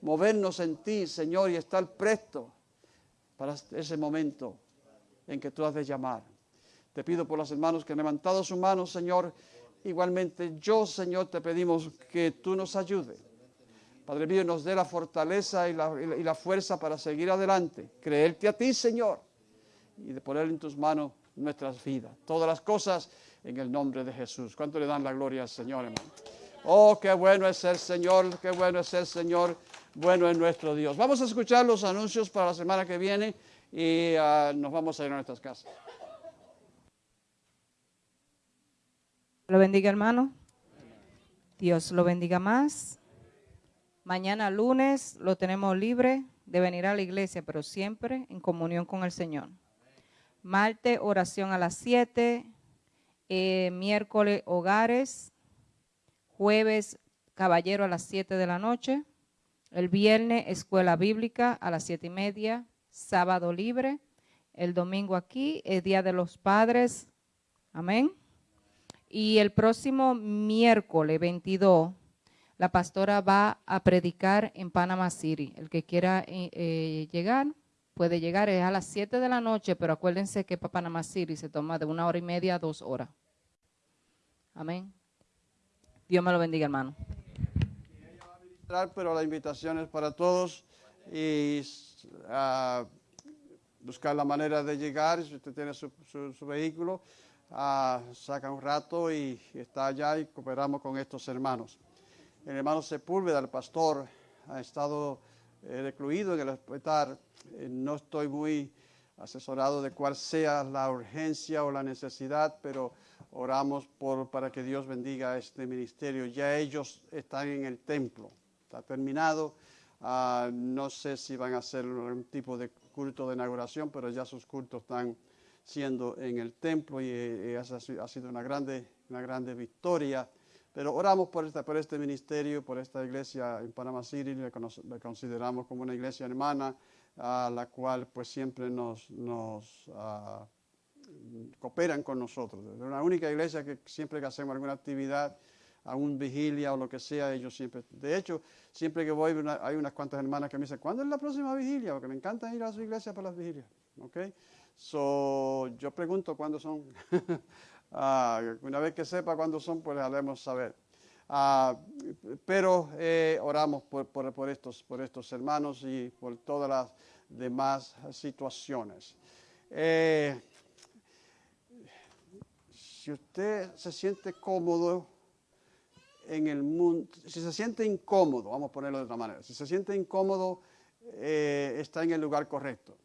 movernos en ti, Señor, y estar presto para ese momento en que tú has de llamar. Te pido por los hermanos que han levantado sus manos, Señor. Igualmente yo, Señor, te pedimos que tú nos ayudes. Padre mío, nos dé la fortaleza y la, fuerza para seguir adelante, creerte a ti, Señor, y de poner en tus manos nuestras vidas. Todas las cosas en el nombre de Jesús. ¿Cuánto le dan la gloria al Señor, hermano? Oh, qué bueno es el Señor, qué bueno es el Señor bueno es nuestro Dios. Vamos a escuchar los anuncios para la semana que viene y ah, nos vamos a ir a nuestras casas. Lo bendiga, hermano. Dios lo bendiga más. Mañana lunes lo tenemos libre de venir a la iglesia, pero siempre en comunión con el Señor. Martes, oración a las 7. Eh, miércoles, hogares. Jueves, caballero a las 7 de la noche. El viernes, escuela bíblica a las siete y media, sábado libre. El domingo aquí es Día de los Padres. Amén. Y el próximo miércoles 22, la pastora va a predicar en Panama City. El que quiera eh, eh, llegar, puede llegar. Es a las 7 de la noche, pero acuérdense que para Panama City se toma de una hora y media a dos horas. Amén. Dios me lo bendiga, hermano pero la invitación es para todos y ah, buscar la manera de llegar, si usted tiene su, vehículo, uh, saca un rato y, está allá y cooperamos con estos hermanos. El hermano Sepúlveda, el pastor, ha estado eh, recluido en el hospital. Eh, no estoy muy asesorado de cuál sea la urgencia o la necesidad, pero oramos por, para que Dios bendiga este ministerio. Ya ellos están en el templo ha terminado. Ah, no sé si van a hacer un tipo de culto de inauguración, pero ya sus cultos están siendo en el templo y, eh, ha sido una grande, una grande victoria. Pero oramos por, esta, por este ministerio, por esta iglesia en Panama City, le, consideramos como una iglesia hermana, a la cual pues siempre nos, nos ah, cooperan con nosotros. Es una única iglesia que siempre que hacemos alguna actividad, a un vigilia o lo que sea, ellos siempre, de hecho, siempre que voy hay unas cuantas hermanas que me dicen, ¿cuándo es la próxima vigilia? Porque me encanta ir a su iglesia para las vigilias, ¿ok? So, yo pregunto cuándo son. Ah, una vez que sepa cuándo son, pues haremos saber. Ah, pero eh, oramos por, por, estos, por estos hermanos y por todas las demás situaciones. Eh, si usted se siente cómodo en el mundo, si se siente incómodo, vamos a ponerlo de otra manera, si se siente incómodo, eh, está en el lugar correcto,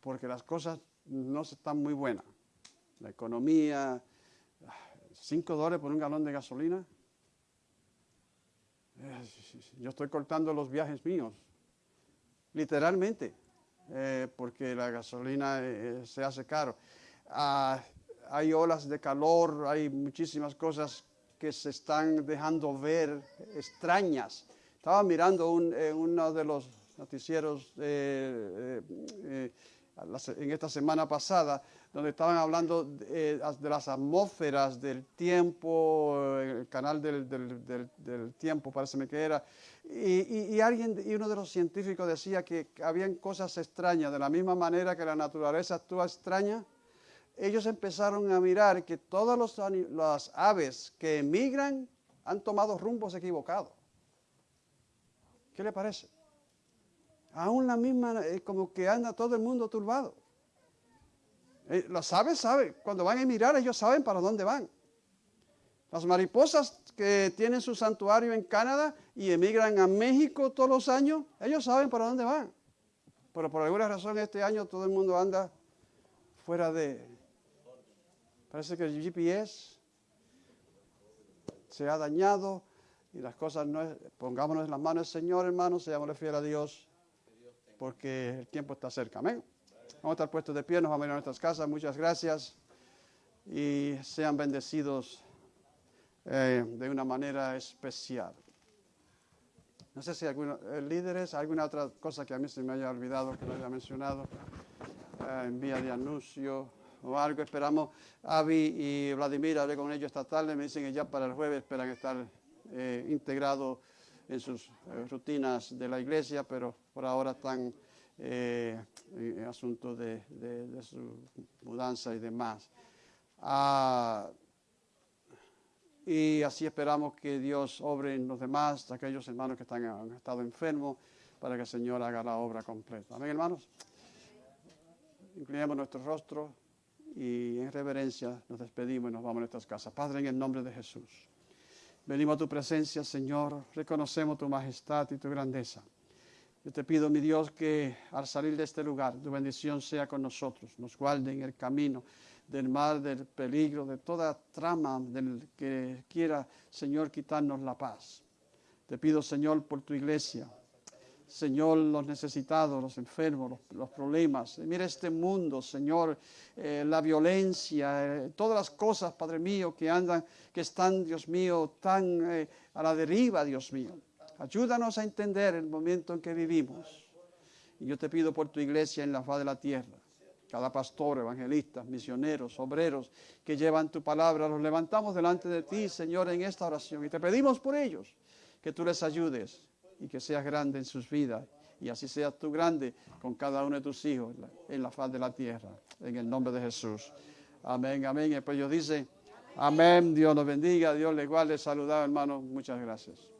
porque las cosas no están muy buenas. La economía, 5 dólares por un galón de gasolina. Eh, yo estoy cortando los viajes míos, literalmente, eh, porque la gasolina se hace caro. Ah, hay olas de calor, hay muchísimas cosas que se están dejando ver extrañas. Estaba mirando eh, uno de los noticieros eh, eh, en esta semana pasada, donde estaban hablando de, las atmósferas del tiempo, el canal del, tiempo, parece que era, y, y, alguien, y uno de los científicos decía que habían cosas extrañas, de la misma manera que la naturaleza actúa extraña, ellos empezaron a mirar que todas las aves que emigran han tomado rumbos equivocados. ¿Qué le parece? Aún la misma, eh, como que anda todo el mundo turbado. Eh, las aves saben, cuando van a emigrar ellos saben para dónde van. Las mariposas que tienen su santuario en Canadá y emigran a México todos los años, ellos saben para dónde van. Pero por alguna razón este año todo el mundo anda fuera de, Parece que el GPS se ha dañado y las cosas no pongámonos en las manos del Señor, hermanos, seamos fiel a Dios, porque el tiempo está cerca. Vamos a estar puestos de pie, nos vamos a ir a nuestras casas. Muchas gracias y sean bendecidos eh, de una manera especial. No sé si algunos eh, líderes, alguna otra cosa que a mí se me haya olvidado, que no haya mencionado, eh, en vía de anuncio o algo. Esperamos, Avi y Vladimir, hablé con ellos esta tarde, me dicen que ya para el jueves esperan estar eh, integrados en sus eh, rutinas de la iglesia, pero por ahora están eh, en asuntos de, su mudanza y demás. Ah, y así esperamos que Dios obre en los demás, aquellos hermanos que están, han estado enfermos, para que el Señor haga la obra completa. Amén, hermanos. Inclinemos nuestro rostro y en reverencia nos despedimos y nos vamos a nuestras casas. Padre, en el nombre de Jesús, venimos a tu presencia, Señor, reconocemos tu majestad y tu grandeza. Yo te pido, mi Dios, que al salir de este lugar, tu bendición sea con nosotros, nos guarde en el camino del mal, del peligro, de toda trama del que quiera, Señor, quitarnos la paz. Te pido, Señor, por tu iglesia, Señor, los necesitados, los enfermos, los, problemas. Mira este mundo, Señor, eh, la violencia, eh, todas las cosas, Padre mío, que andan, que están, Dios mío, tan eh, a la deriva, Dios mío. Ayúdanos a entender el momento en que vivimos. Y yo te pido por tu iglesia en la faz de la tierra. Cada pastor, evangelista, misioneros, obreros que llevan tu palabra, los levantamos delante de ti, Señor, en esta oración. Y te pedimos por ellos que tú les ayudes y que seas grande en sus vidas. Y así seas tú grande con cada uno de tus hijos en la, faz de la tierra. En el nombre de Jesús. Amén, amén. Y después ellos dicen, amén, Dios nos bendiga, Dios le guarde, saludado hermano. Muchas gracias.